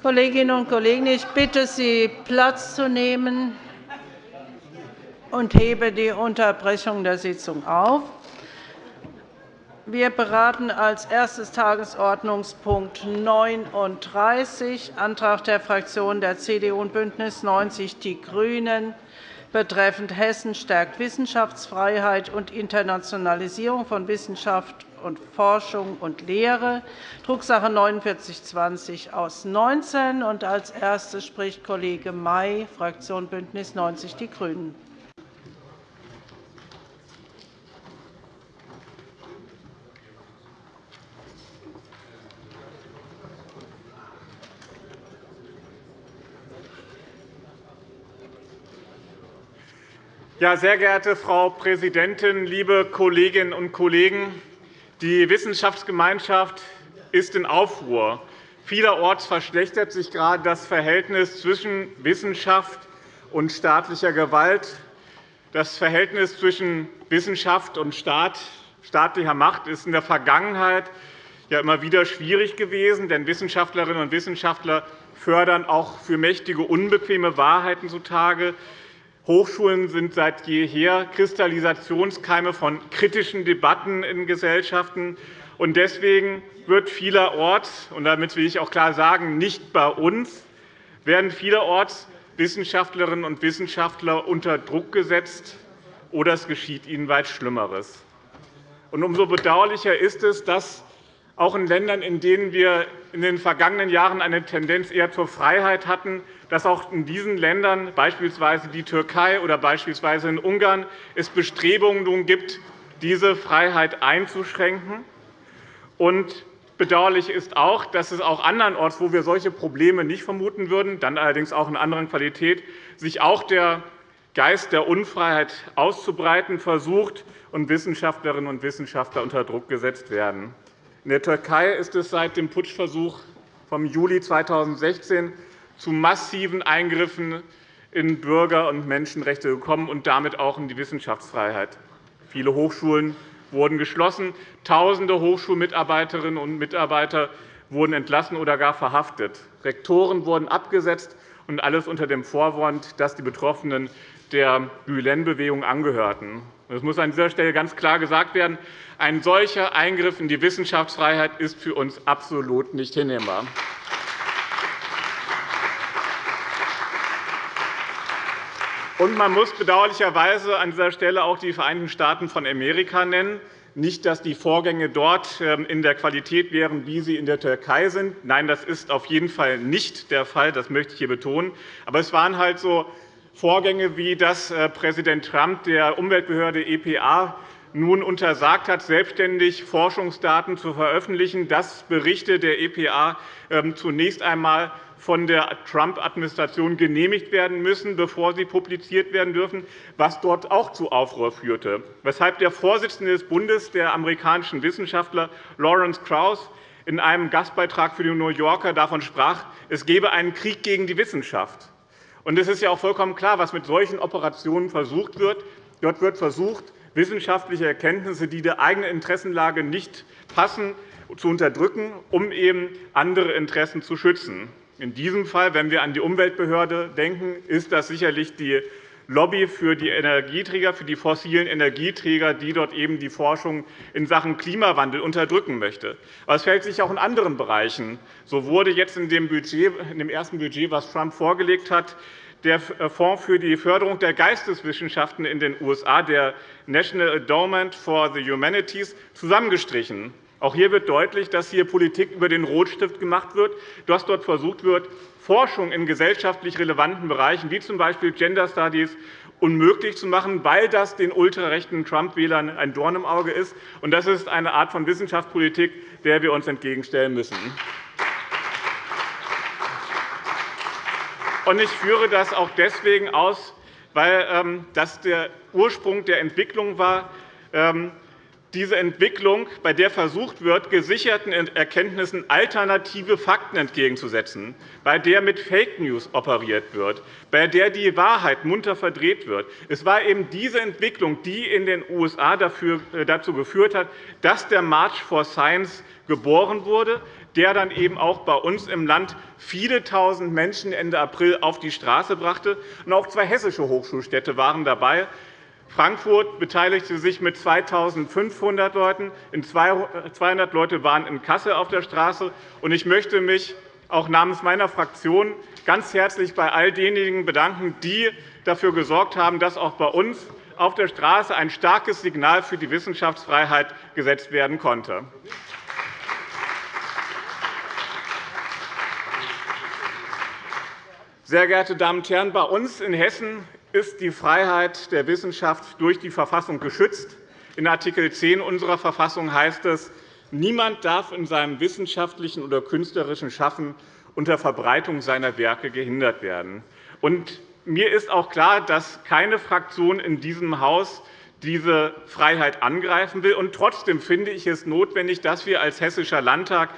Kolleginnen und Kollegen, ich bitte Sie, Platz zu nehmen und hebe die Unterbrechung der Sitzung auf. Wir beraten als erstes Tagesordnungspunkt 39 Antrag der Fraktionen der CDU und BÜNDNIS 90 die GRÜNEN betreffend Hessen stärkt Wissenschaftsfreiheit und Internationalisierung von Wissenschaft und Forschung und Lehre, Drucksache 19 4920 aus 19. Als Erstes spricht Kollege May, Fraktion BÜNDNIS 90 die GRÜNEN. Ja, sehr geehrte Frau Präsidentin, liebe Kolleginnen und Kollegen! Die Wissenschaftsgemeinschaft ist in Aufruhr. Vielerorts verschlechtert sich gerade das Verhältnis zwischen Wissenschaft und staatlicher Gewalt. Das Verhältnis zwischen Wissenschaft und Staat, staatlicher Macht ist in der Vergangenheit ja immer wieder schwierig gewesen, denn Wissenschaftlerinnen und Wissenschaftler fördern auch für Mächtige unbequeme Wahrheiten zutage. Hochschulen sind seit jeher Kristallisationskeime von kritischen Debatten in Gesellschaften. Deswegen wird vielerorts, und damit will ich auch klar sagen, nicht bei uns, werden vielerorts Wissenschaftlerinnen und Wissenschaftler unter Druck gesetzt, oder es geschieht ihnen weit Schlimmeres. Umso bedauerlicher ist es, dass auch in Ländern, in denen wir in den vergangenen Jahren eine Tendenz eher zur Freiheit hatten, dass auch in diesen Ländern, beispielsweise die Türkei oder beispielsweise in Ungarn, es Bestrebungen gibt, diese Freiheit einzuschränken. Und bedauerlich ist auch, dass es auch andernorts, wo wir solche Probleme nicht vermuten würden, dann allerdings auch in anderen Qualität, sich auch der Geist der Unfreiheit auszubreiten versucht und Wissenschaftlerinnen und Wissenschaftler unter Druck gesetzt werden. In der Türkei ist es seit dem Putschversuch vom Juli 2016 zu massiven Eingriffen in Bürger- und Menschenrechte gekommen und damit auch in die Wissenschaftsfreiheit. Viele Hochschulen wurden geschlossen, Tausende Hochschulmitarbeiterinnen und Mitarbeiter wurden entlassen oder gar verhaftet. Rektoren wurden abgesetzt, und alles unter dem Vorwand, dass die Betroffenen der Gülen-Bewegung angehörten. Es muss an dieser Stelle ganz klar gesagt werden, ein solcher Eingriff in die Wissenschaftsfreiheit ist für uns absolut nicht hinnehmbar. Und man muss bedauerlicherweise an dieser Stelle auch die Vereinigten Staaten von Amerika nennen. Nicht, dass die Vorgänge dort ähm, in der Qualität wären, wie sie in der Türkei sind. Nein, das ist auf jeden Fall nicht der Fall. Das möchte ich hier betonen. Aber es waren halt so Vorgänge, wie dass äh, Präsident Trump der Umweltbehörde EPA nun untersagt hat, selbstständig Forschungsdaten zu veröffentlichen, dass Berichte der EPA ähm, zunächst einmal von der Trump-Administration genehmigt werden müssen, bevor sie publiziert werden dürfen, was dort auch zu Aufruhr führte, weshalb der Vorsitzende des Bundes der amerikanischen Wissenschaftler Lawrence Krauss in einem Gastbeitrag für die New Yorker davon sprach, es gebe einen Krieg gegen die Wissenschaft. Es ist ja auch vollkommen klar, was mit solchen Operationen versucht wird. Dort wird versucht, wissenschaftliche Erkenntnisse, die der eigenen Interessenlage nicht passen, zu unterdrücken, um eben andere Interessen zu schützen. In diesem Fall, wenn wir an die Umweltbehörde denken, ist das sicherlich die Lobby für die Energieträger, für die fossilen Energieträger, die dort eben die Forschung in Sachen Klimawandel unterdrücken möchte. Aber es fällt sich auch in anderen Bereichen. So wurde jetzt in dem, Budget, in dem ersten Budget, das Trump vorgelegt hat, der Fonds für die Förderung der Geisteswissenschaften in den USA, der National Endowment for the Humanities, zusammengestrichen. Auch hier wird deutlich, dass hier Politik über den Rotstift gemacht wird, dass dort versucht wird, Forschung in gesellschaftlich relevanten Bereichen, wie z.B. Gender Studies, unmöglich zu machen, weil das den ultrarechten Trump-Wählern ein Dorn im Auge ist. Das ist eine Art von Wissenschaftspolitik, der wir uns entgegenstellen müssen. Ich führe das auch deswegen aus, weil ähm, das der Ursprung der Entwicklung war, ähm, diese Entwicklung, bei der versucht wird, gesicherten Erkenntnissen alternative Fakten entgegenzusetzen, bei der mit Fake News operiert wird, bei der die Wahrheit munter verdreht wird. Es war eben diese Entwicklung, die in den USA äh, dazu geführt hat, dass der March for Science geboren wurde, der dann eben auch bei uns im Land viele Tausend Menschen Ende April auf die Straße brachte. Auch zwei hessische Hochschulstädte waren dabei. Frankfurt beteiligte sich mit 2.500 Leuten. 200 Leute waren in Kassel auf der Straße. Ich möchte mich auch namens meiner Fraktion ganz herzlich bei all denjenigen bedanken, die dafür gesorgt haben, dass auch bei uns auf der Straße ein starkes Signal für die Wissenschaftsfreiheit gesetzt werden konnte. Sehr geehrte Damen und Herren, bei uns in Hessen ist die Freiheit der Wissenschaft durch die Verfassung geschützt. In Art. 10 unserer Verfassung heißt es, niemand darf in seinem wissenschaftlichen oder künstlerischen Schaffen unter Verbreitung seiner Werke gehindert werden. Und mir ist auch klar, dass keine Fraktion in diesem Haus diese Freiheit angreifen will. Und trotzdem finde ich es notwendig, dass wir als Hessischer Landtag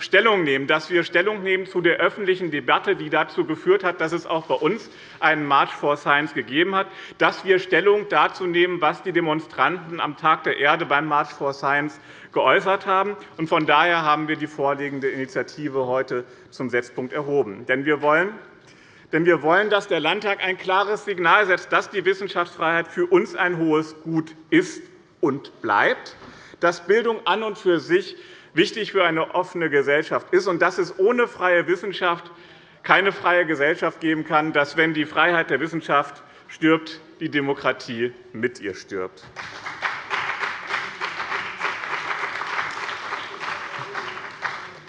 Stellung nehmen, dass wir Stellung nehmen zu der öffentlichen Debatte, die dazu geführt hat, dass es auch bei uns einen March for Science gegeben hat, dass wir Stellung dazu nehmen, was die Demonstranten am Tag der Erde beim March for Science geäußert haben. Von daher haben wir die vorliegende Initiative heute zum Setzpunkt erhoben. Denn wir wollen, denn wir wollen, dass der Landtag ein klares Signal setzt, dass die Wissenschaftsfreiheit für uns ein hohes Gut ist und bleibt, dass Bildung an und für sich wichtig für eine offene Gesellschaft ist und dass es ohne freie Wissenschaft keine freie Gesellschaft geben kann, dass, wenn die Freiheit der Wissenschaft stirbt, die Demokratie mit ihr stirbt.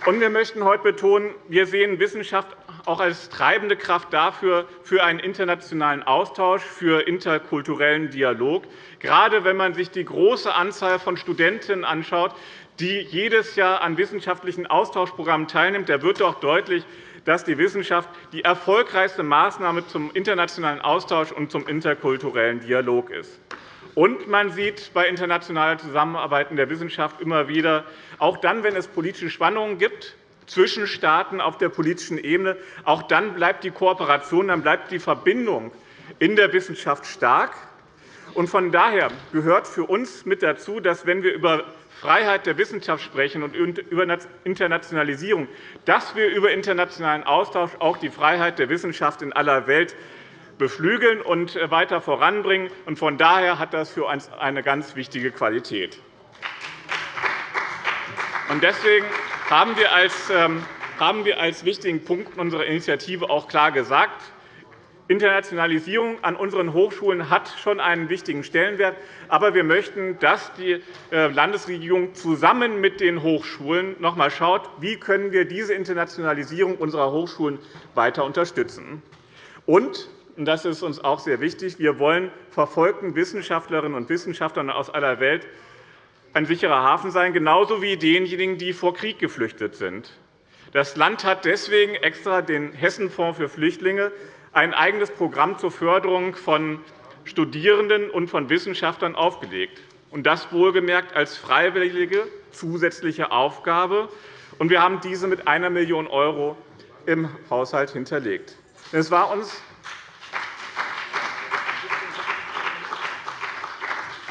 wir möchten heute betonen, wir sehen Wissenschaft auch als treibende Kraft dafür, für einen internationalen Austausch, für interkulturellen Dialog. Gerade wenn man sich die große Anzahl von Studentinnen anschaut, die jedes Jahr an wissenschaftlichen Austauschprogrammen teilnimmt, da wird doch deutlich, dass die Wissenschaft die erfolgreichste Maßnahme zum internationalen Austausch und zum interkulturellen Dialog ist. Und man sieht bei internationaler Zusammenarbeit in der Wissenschaft immer wieder, auch dann, wenn es politische Spannungen gibt, zwischen Staaten auf der politischen Ebene, auch dann bleibt die Kooperation, dann bleibt die Verbindung in der Wissenschaft stark. Von daher gehört für uns mit dazu, dass, wenn wir über Freiheit der Wissenschaft sprechen und über Internationalisierung, dass wir über internationalen Austausch auch die Freiheit der Wissenschaft in aller Welt beflügeln und weiter voranbringen. Von daher hat das für uns eine ganz wichtige Qualität. Deswegen haben wir als ähm, wichtigen Punkt unserer Initiative auch klar gesagt, Internationalisierung an unseren Hochschulen hat schon einen wichtigen Stellenwert. Aber wir möchten, dass die äh, Landesregierung zusammen mit den Hochschulen noch einmal schaut, wie können wir diese Internationalisierung unserer Hochschulen weiter unterstützen. Und das ist uns auch sehr wichtig. Wir wollen verfolgten Wissenschaftlerinnen und Wissenschaftlern aus aller Welt ein sicherer Hafen sein, genauso wie denjenigen, die vor Krieg geflüchtet sind. Das Land hat deswegen extra den Hessenfonds für Flüchtlinge ein eigenes Programm zur Förderung von Studierenden und von Wissenschaftlern aufgelegt, und das wohlgemerkt als freiwillige zusätzliche Aufgabe. Wir haben diese mit 1 Million € im Haushalt hinterlegt. Es war uns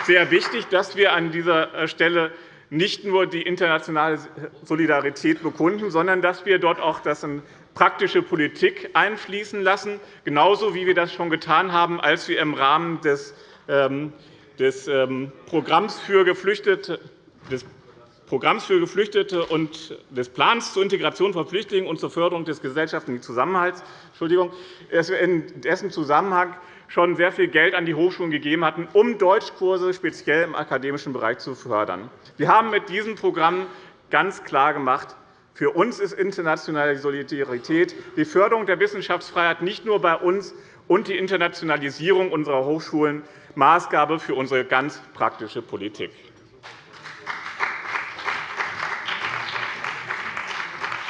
sehr wichtig, dass wir an dieser Stelle nicht nur die internationale Solidarität bekunden, sondern dass wir dort auch das praktische Politik einfließen lassen, genauso wie wir das schon getan haben, als wir im Rahmen des, ähm, des ähm, Programms für Geflüchtete des Programms für Geflüchtete und des Plans zur Integration von Flüchtlingen und zur Förderung des gesellschaftlichen Zusammenhalts Entschuldigung, in dessen Zusammenhang schon sehr viel Geld an die Hochschulen gegeben hatten, um Deutschkurse speziell im akademischen Bereich zu fördern. Wir haben mit diesem Programm ganz klar gemacht, für uns ist internationale Solidarität die Förderung der Wissenschaftsfreiheit nicht nur bei uns und die Internationalisierung unserer Hochschulen Maßgabe für unsere ganz praktische Politik.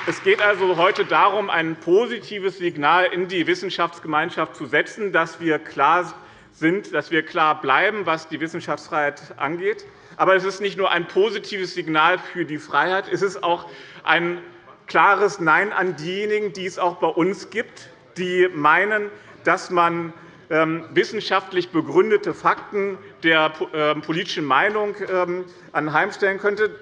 Es geht also heute darum, ein positives Signal in die Wissenschaftsgemeinschaft zu setzen, dass wir klar sind, dass wir klar bleiben, was die Wissenschaftsfreiheit angeht. Aber es ist nicht nur ein positives Signal für die Freiheit, es ist auch ein klares Nein an diejenigen, die es auch bei uns gibt, die meinen, dass man ähm, wissenschaftlich begründete Fakten der ähm, politischen Meinung ähm, anheimstellen könnte.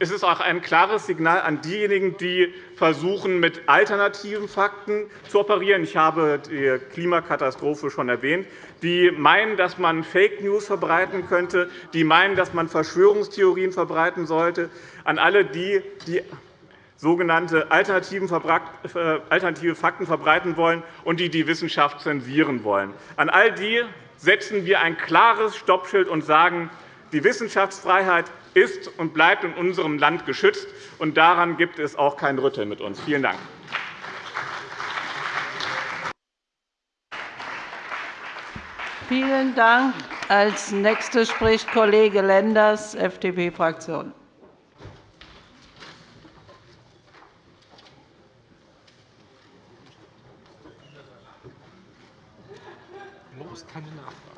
Es ist auch ein klares Signal an diejenigen, die versuchen, mit alternativen Fakten zu operieren. Ich habe die Klimakatastrophe schon erwähnt. Die meinen, dass man Fake News verbreiten könnte, die meinen, dass man Verschwörungstheorien verbreiten sollte. An alle die, die sogenannte alternative Fakten verbreiten wollen und die die Wissenschaft zensieren wollen. An all die setzen wir ein klares Stoppschild und sagen, die Wissenschaftsfreiheit ist und bleibt in unserem Land geschützt, und daran gibt es auch kein Rütteln mit uns. Vielen Dank. Vielen Dank. Als Nächster spricht Kollege Lenders, FDP-Fraktion. keine Nachfrage.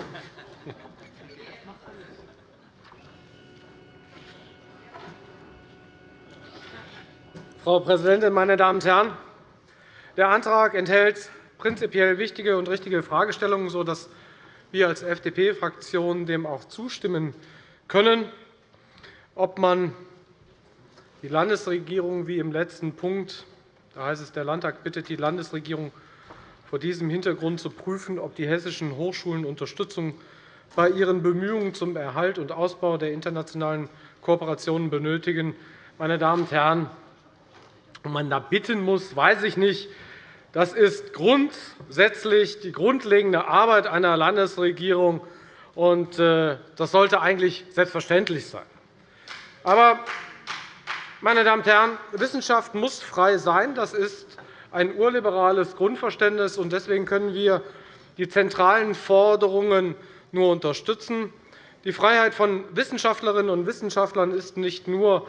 Frau Präsidentin, meine Damen und Herren! Der Antrag enthält prinzipiell wichtige und richtige Fragestellungen, sodass wir als FDP-Fraktion dem auch zustimmen können. Ob man die Landesregierung wie im letzten Punkt, da heißt es, der Landtag bittet die Landesregierung vor diesem Hintergrund zu prüfen, ob die hessischen Hochschulen Unterstützung bei ihren Bemühungen zum Erhalt und Ausbau der internationalen Kooperationen benötigen. Meine Damen und Herren, ob man da bitten muss, weiß ich nicht. Das ist grundsätzlich die grundlegende Arbeit einer Landesregierung, und äh, das sollte eigentlich selbstverständlich sein. Aber, meine Damen und Herren, Wissenschaft muss frei sein. Das ist ein urliberales Grundverständnis. Deswegen können wir die zentralen Forderungen nur unterstützen. Die Freiheit von Wissenschaftlerinnen und Wissenschaftlern ist nicht nur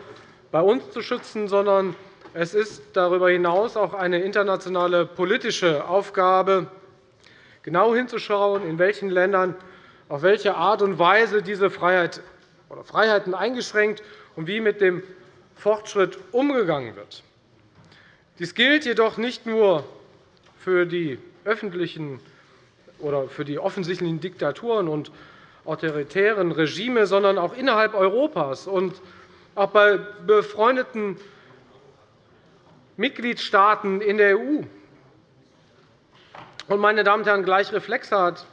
bei uns zu schützen, sondern es ist darüber hinaus auch eine internationale politische Aufgabe, genau hinzuschauen, in welchen Ländern auf welche Art und Weise diese Freiheit oder Freiheiten eingeschränkt und wie mit dem Fortschritt umgegangen wird. Dies gilt jedoch nicht nur für die öffentlichen oder für die offensichtlichen Diktaturen und autoritären Regime, sondern auch innerhalb Europas und auch bei befreundeten Mitgliedstaaten in der EU. meine Damen und Herren, gleich reflexhaft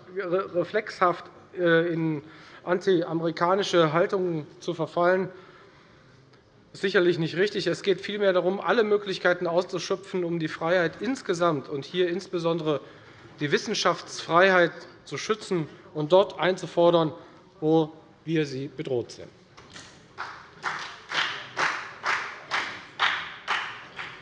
äh, in antiamerikanische Haltungen zu verfallen, ist sicherlich nicht richtig. Es geht vielmehr darum, alle Möglichkeiten auszuschöpfen, um die Freiheit insgesamt und hier insbesondere die Wissenschaftsfreiheit zu schützen und dort einzufordern, wo wir sie bedroht sehen.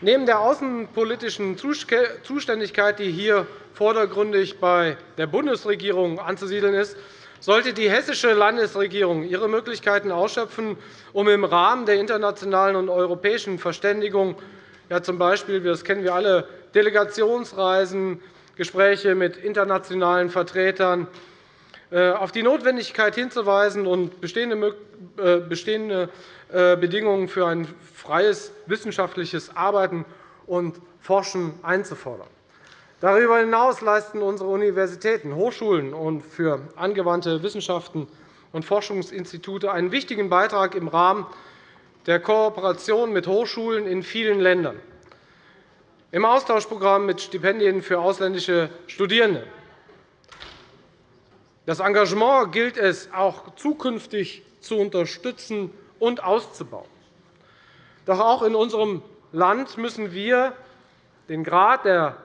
Neben der außenpolitischen Zuständigkeit, die hier vordergründig bei der Bundesregierung anzusiedeln ist, sollte die hessische Landesregierung ihre Möglichkeiten ausschöpfen, um im Rahmen der internationalen und europäischen Verständigung, ja, z. B. das kennen wir alle, Delegationsreisen, Gespräche mit internationalen Vertretern, auf die Notwendigkeit hinzuweisen und bestehende äh, äh, Bedingungen für ein freies wissenschaftliches Arbeiten und Forschen einzufordern. Darüber hinaus leisten unsere Universitäten, Hochschulen und für angewandte Wissenschaften und Forschungsinstitute einen wichtigen Beitrag im Rahmen der Kooperation mit Hochschulen in vielen Ländern, im Austauschprogramm mit Stipendien für ausländische Studierende. Das Engagement gilt es auch zukünftig zu unterstützen und auszubauen. Doch auch in unserem Land müssen wir den Grad der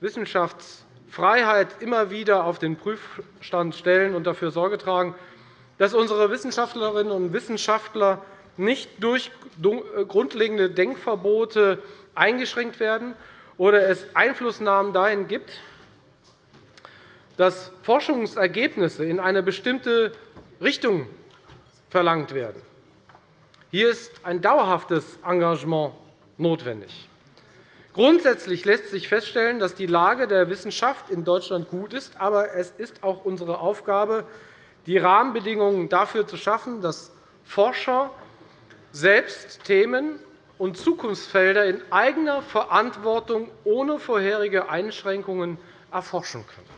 Wissenschaftsfreiheit immer wieder auf den Prüfstand stellen und dafür Sorge tragen, dass unsere Wissenschaftlerinnen und Wissenschaftler nicht durch grundlegende Denkverbote eingeschränkt werden oder es Einflussnahmen dahin gibt, dass Forschungsergebnisse in eine bestimmte Richtung verlangt werden. Hier ist ein dauerhaftes Engagement notwendig. Grundsätzlich lässt sich feststellen, dass die Lage der Wissenschaft in Deutschland gut ist. Aber es ist auch unsere Aufgabe, die Rahmenbedingungen dafür zu schaffen, dass Forscher selbst Themen und Zukunftsfelder in eigener Verantwortung ohne vorherige Einschränkungen erforschen können.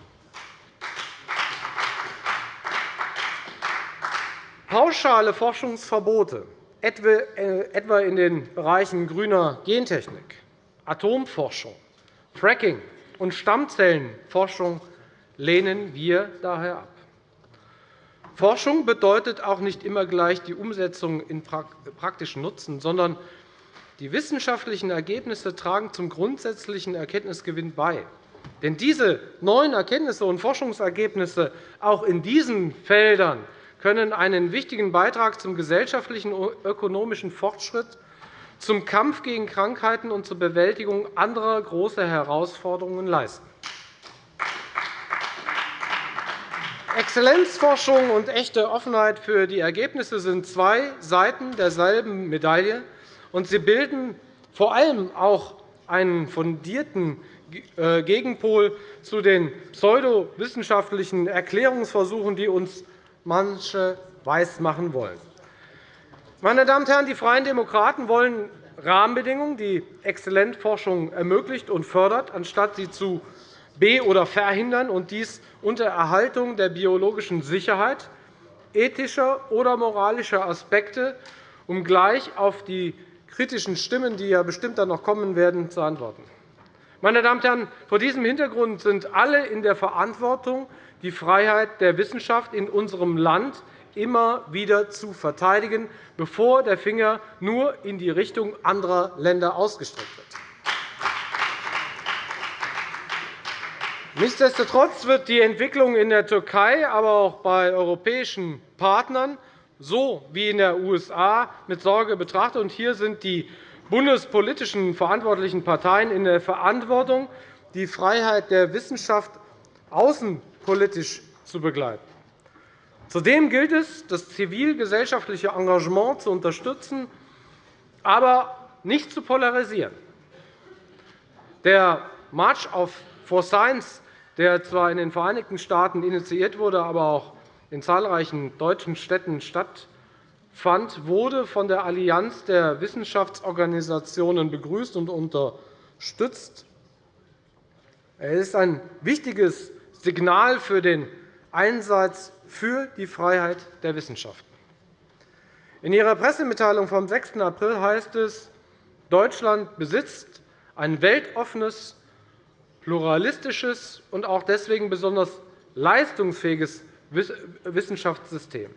Pauschale Forschungsverbote etwa in den Bereichen grüner Gentechnik, Atomforschung, Fracking und Stammzellenforschung lehnen wir daher ab. Forschung bedeutet auch nicht immer gleich die Umsetzung in praktischen Nutzen, sondern die wissenschaftlichen Ergebnisse tragen zum grundsätzlichen Erkenntnisgewinn bei. Denn diese neuen Erkenntnisse und Forschungsergebnisse auch in diesen Feldern können einen wichtigen Beitrag zum gesellschaftlichen und ökonomischen Fortschritt, zum Kampf gegen Krankheiten und zur Bewältigung anderer großer Herausforderungen leisten. Exzellenzforschung und echte Offenheit für die Ergebnisse sind zwei Seiten derselben Medaille, und sie bilden vor allem auch einen fundierten äh, Gegenpol zu den pseudowissenschaftlichen Erklärungsversuchen, die uns manche weismachen wollen. Meine Damen und Herren, die Freien Demokraten wollen Rahmenbedingungen, die Exzellenzforschung ermöglicht und fördert, anstatt sie zu be- oder verhindern, und dies unter Erhaltung der biologischen Sicherheit, ethischer oder moralischer Aspekte, um gleich auf die kritischen Stimmen, die ja bestimmt dann noch kommen werden, zu antworten. Meine Damen und Herren, vor diesem Hintergrund sind alle in der Verantwortung, die Freiheit der Wissenschaft in unserem Land immer wieder zu verteidigen, bevor der Finger nur in die Richtung anderer Länder ausgestreckt wird. Nichtsdestotrotz wird die Entwicklung in der Türkei, aber auch bei europäischen Partnern so wie in den USA mit Sorge betrachtet. Hier sind die bundespolitischen verantwortlichen Parteien in der Verantwortung, die Freiheit der Wissenschaft außenpolitisch zu begleiten. Zudem gilt es, das zivilgesellschaftliche Engagement zu unterstützen, aber nicht zu polarisieren. Der March for Science, der zwar in den Vereinigten Staaten initiiert wurde, aber auch in zahlreichen deutschen Städten stattfand, wurde von der Allianz der Wissenschaftsorganisationen begrüßt und unterstützt. Er ist ein wichtiges Signal für den Einsatz für die Freiheit der Wissenschaften. In Ihrer Pressemitteilung vom 6. April heißt es, Deutschland besitzt ein weltoffenes, pluralistisches und auch deswegen besonders leistungsfähiges Wissenschaftssystem.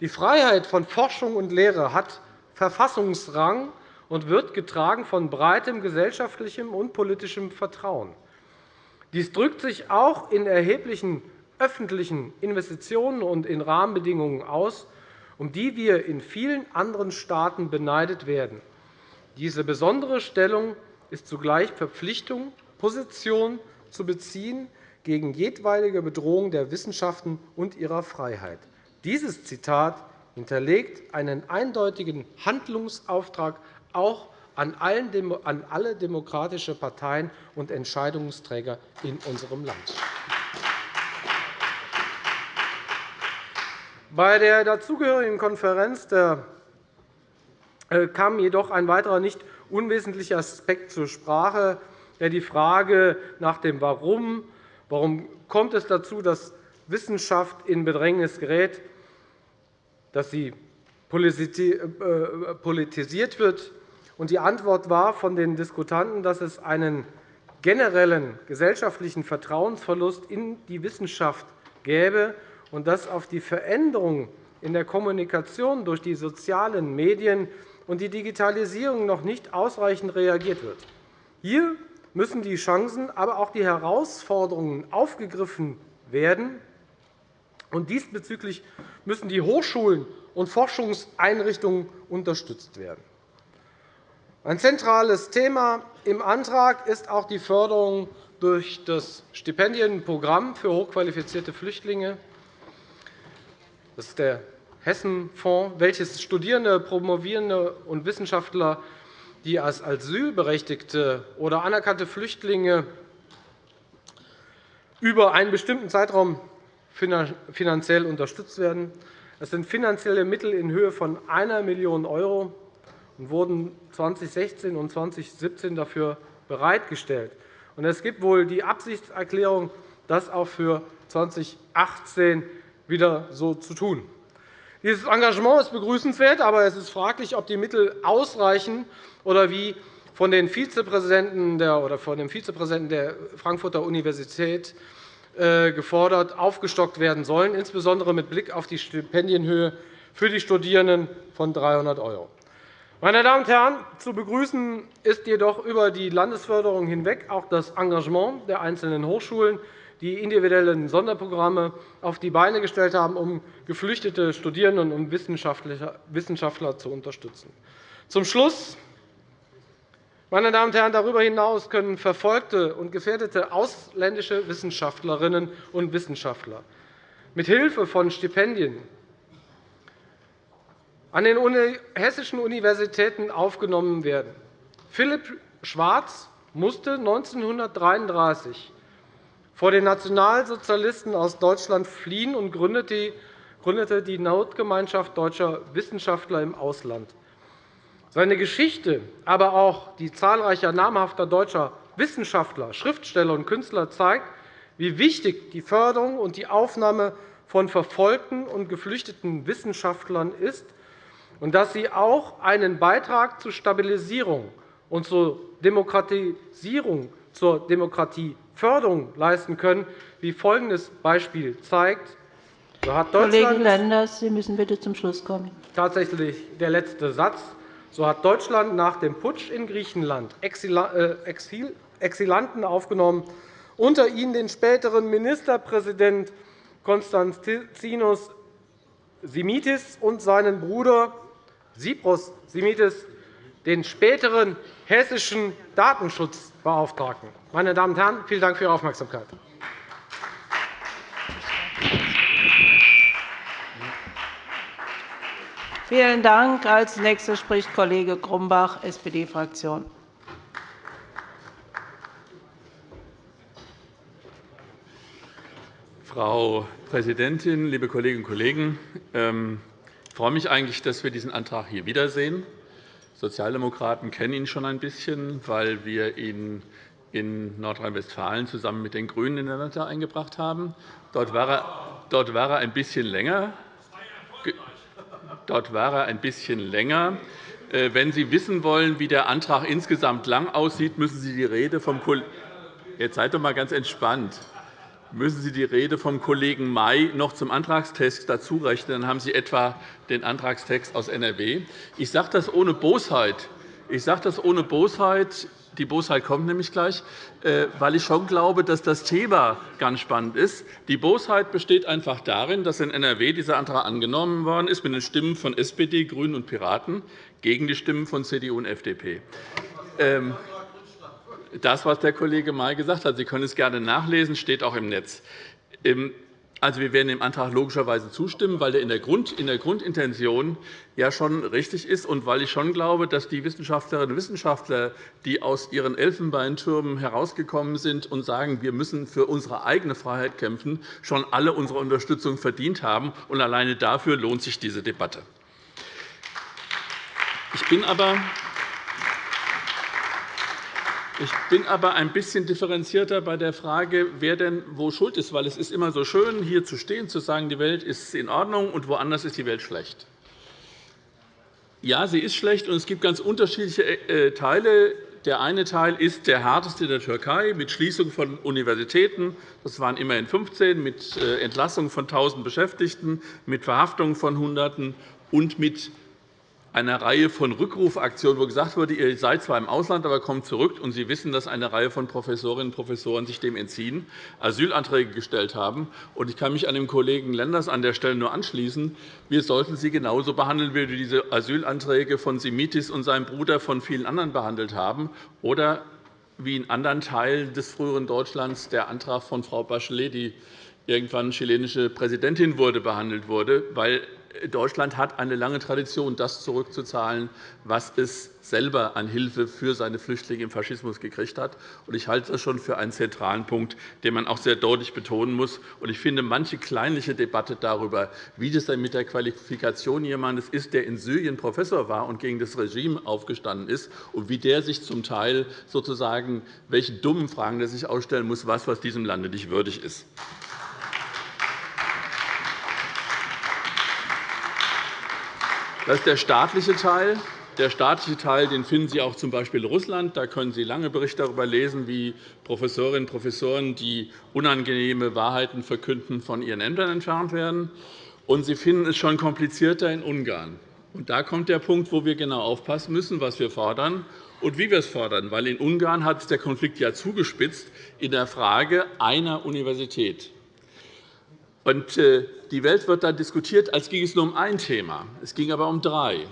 Die Freiheit von Forschung und Lehre hat Verfassungsrang und wird getragen von breitem gesellschaftlichem und politischem Vertrauen. Dies drückt sich auch in erheblichen öffentlichen Investitionen und in Rahmenbedingungen aus, um die wir in vielen anderen Staaten beneidet werden. Diese besondere Stellung ist zugleich Verpflichtung, Position zu beziehen, gegen jedweilige Bedrohung der Wissenschaften und ihrer Freiheit. Dieses Zitat hinterlegt einen eindeutigen Handlungsauftrag auch an alle demokratischen Parteien und Entscheidungsträger in unserem Land. Bei der dazugehörigen Konferenz äh, kam jedoch ein weiterer nicht unwesentlicher Aspekt zur Sprache, der die Frage nach dem Warum Warum kommt es dazu, dass Wissenschaft in Bedrängnis gerät, dass sie äh, politisiert wird? Die Antwort war von den Diskutanten, dass es einen generellen gesellschaftlichen Vertrauensverlust in die Wissenschaft gäbe und dass auf die Veränderung in der Kommunikation durch die sozialen Medien und die Digitalisierung noch nicht ausreichend reagiert wird. Hier müssen die Chancen, aber auch die Herausforderungen aufgegriffen werden. Und diesbezüglich müssen die Hochschulen und Forschungseinrichtungen unterstützt werden. Ein zentrales Thema im Antrag ist auch die Förderung durch das Stipendienprogramm für hochqualifizierte Flüchtlinge. Das ist der Hessenfonds, welches Studierende, Promovierende und Wissenschaftler die als Asylberechtigte oder anerkannte Flüchtlinge über einen bestimmten Zeitraum finanziell unterstützt werden. Es sind finanzielle Mittel in Höhe von 1 Million € und wurden 2016 und 2017 dafür bereitgestellt. Es gibt wohl die Absichtserklärung, das auch für 2018 wieder so zu tun. Dieses Engagement ist begrüßenswert, aber es ist fraglich, ob die Mittel ausreichen oder wie von, den Vizepräsidenten der, oder von dem Vizepräsidenten der Frankfurter Universität äh, gefordert, aufgestockt werden sollen, insbesondere mit Blick auf die Stipendienhöhe für die Studierenden von 300 €. Meine Damen und Herren, zu begrüßen ist jedoch über die Landesförderung hinweg auch das Engagement der einzelnen Hochschulen, die individuellen Sonderprogramme auf die Beine gestellt haben, um geflüchtete Studierende und Wissenschaftler zu unterstützen. Zum Schluss meine Damen und Herren, darüber hinaus können verfolgte und gefährdete ausländische Wissenschaftlerinnen und Wissenschaftler mit Hilfe von Stipendien an den hessischen Universitäten aufgenommen werden. Philipp Schwarz musste 1933 vor den Nationalsozialisten aus Deutschland fliehen und gründete die Notgemeinschaft deutscher Wissenschaftler im Ausland. Seine Geschichte, aber auch die zahlreicher namhafter deutscher Wissenschaftler, Schriftsteller und Künstler zeigt, wie wichtig die Förderung und die Aufnahme von verfolgten und geflüchteten Wissenschaftlern ist und dass sie auch einen Beitrag zur Stabilisierung und zur Demokratisierung, zur Demokratieförderung leisten können, wie folgendes Beispiel zeigt. So hat Kollege Lenders, Sie müssen bitte zum Schluss kommen. Tatsächlich der letzte Satz. So hat Deutschland nach dem Putsch in Griechenland äh, Exilanten aufgenommen, unter ihnen den späteren Ministerpräsidenten Konstantinos Simitis und seinen Bruder Sipros Simitis, den späteren hessischen Datenschutzbeauftragten. Meine Damen und Herren, vielen Dank für Ihre Aufmerksamkeit. Vielen Dank. Als nächster spricht Kollege Grumbach, SPD-Fraktion. Frau Präsidentin, liebe Kolleginnen und Kollegen! Ich freue mich eigentlich, dass wir diesen Antrag hier wiedersehen. Sozialdemokraten kennen ihn schon ein bisschen, weil wir ihn in Nordrhein-Westfalen zusammen mit den GRÜNEN in der Landtag eingebracht haben. Dort war er ein bisschen länger. Dort war er ein bisschen länger. Äh, wenn Sie wissen wollen, wie der Antrag insgesamt lang aussieht, müssen Sie die Rede vom Kollegen Jetzt seid doch einmal ganz entspannt. Müssen Sie die Rede vom Kollegen May noch zum Antragstext dazu rechnen, dann haben Sie etwa den Antragstext aus NRW. Ich sage das ohne Bosheit. Ich sage das ohne Bosheit. Die Bosheit kommt nämlich gleich, äh, weil ich schon glaube, dass das Thema ganz spannend ist. Die Bosheit besteht einfach darin, dass in NRW dieser Antrag angenommen worden ist mit den Stimmen von SPD, GRÜNEN und Piraten gegen die Stimmen von CDU und FDP. Das, was der Kollege May gesagt hat, Sie können es gerne nachlesen, steht auch im Netz. Also, wir werden dem Antrag logischerweise zustimmen, weil er in der, Grundintention ja schon richtig ist und weil ich schon glaube, dass die Wissenschaftlerinnen und Wissenschaftler, die aus ihren Elfenbeintürmen herausgekommen sind und sagen, wir müssen für unsere eigene Freiheit kämpfen, schon alle unsere Unterstützung verdient haben. Und alleine dafür lohnt sich diese Debatte. Ich bin aber ich bin aber ein bisschen differenzierter bei der Frage, wer denn wo schuld ist. Weil es ist immer so schön, hier zu stehen, zu sagen, die Welt ist in Ordnung und woanders ist die Welt schlecht. Ja, sie ist schlecht, und es gibt ganz unterschiedliche äh, Teile. Der eine Teil ist der härteste der Türkei mit Schließung von Universitäten. Das waren immerhin 15, mit äh, Entlassung von 1.000 Beschäftigten, mit Verhaftung von Hunderten und mit einer Reihe von Rückrufaktionen, wo gesagt wurde, ihr seid zwar im Ausland, aber kommt zurück, und Sie wissen, dass eine Reihe von Professorinnen und Professoren sich dem entziehen, Asylanträge gestellt haben. Ich kann mich an den Kollegen Lenders an der Stelle nur anschließen. Wir sollten sie genauso behandeln, wie wir diese Asylanträge von Simitis und seinem Bruder von vielen anderen behandelt haben, oder wie in anderen Teilen des früheren Deutschlands der Antrag von Frau Bachelet, die irgendwann chilenische Präsidentin wurde, behandelt wurde, weil Deutschland hat eine lange Tradition, das zurückzuzahlen, was es selber an Hilfe für seine Flüchtlinge im Faschismus gekriegt hat. Ich halte das schon für einen zentralen Punkt, den man auch sehr deutlich betonen muss. Ich finde, manche kleinliche Debatte darüber, wie das denn mit der Qualifikation jemandes ist, der in Syrien Professor war und gegen das Regime aufgestanden ist, und wie der sich zum Teil sozusagen, welche dummen Fragen er sich ausstellen muss, was, was diesem Lande nicht würdig ist. Das ist der staatliche Teil. Der staatliche Teil den finden Sie auch z. B. in Russland. Da können Sie lange Berichte darüber lesen, wie Professorinnen und Professoren, die unangenehme Wahrheiten verkünden, von ihren Ämtern entfernt werden. Und Sie finden es schon komplizierter in Ungarn. Und da kommt der Punkt, wo wir genau aufpassen müssen, was wir fordern und wie wir es fordern. Weil in Ungarn hat sich der Konflikt ja zugespitzt in der Frage einer Universität. Und äh, die Welt wird dann diskutiert, als ging es nur um ein Thema. Es ging aber um drei.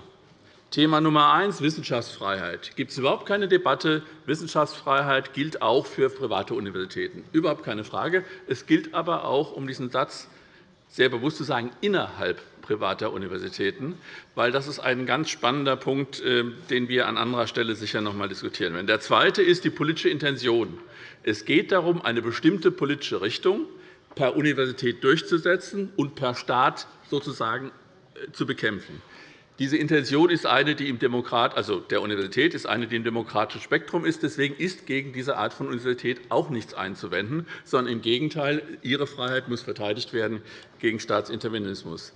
Thema Nummer eins, Wissenschaftsfreiheit. Gibt es überhaupt keine Debatte. Wissenschaftsfreiheit gilt auch für private Universitäten. Überhaupt keine Frage. Es gilt aber auch, um diesen Satz sehr bewusst zu sagen, innerhalb privater Universitäten, weil das ist ein ganz spannender Punkt, äh, den wir an anderer Stelle sicher noch einmal diskutieren werden. Der zweite ist die politische Intention. Es geht darum, eine bestimmte politische Richtung per Universität durchzusetzen und per Staat sozusagen äh, zu bekämpfen. Diese Intention ist eine, die im Demokrat, also der Universität ist eine, die im demokratischen Spektrum ist. Deswegen ist gegen diese Art von Universität auch nichts einzuwenden, sondern im Gegenteil, ihre Freiheit muss verteidigt werden gegen Staatsintervenismus.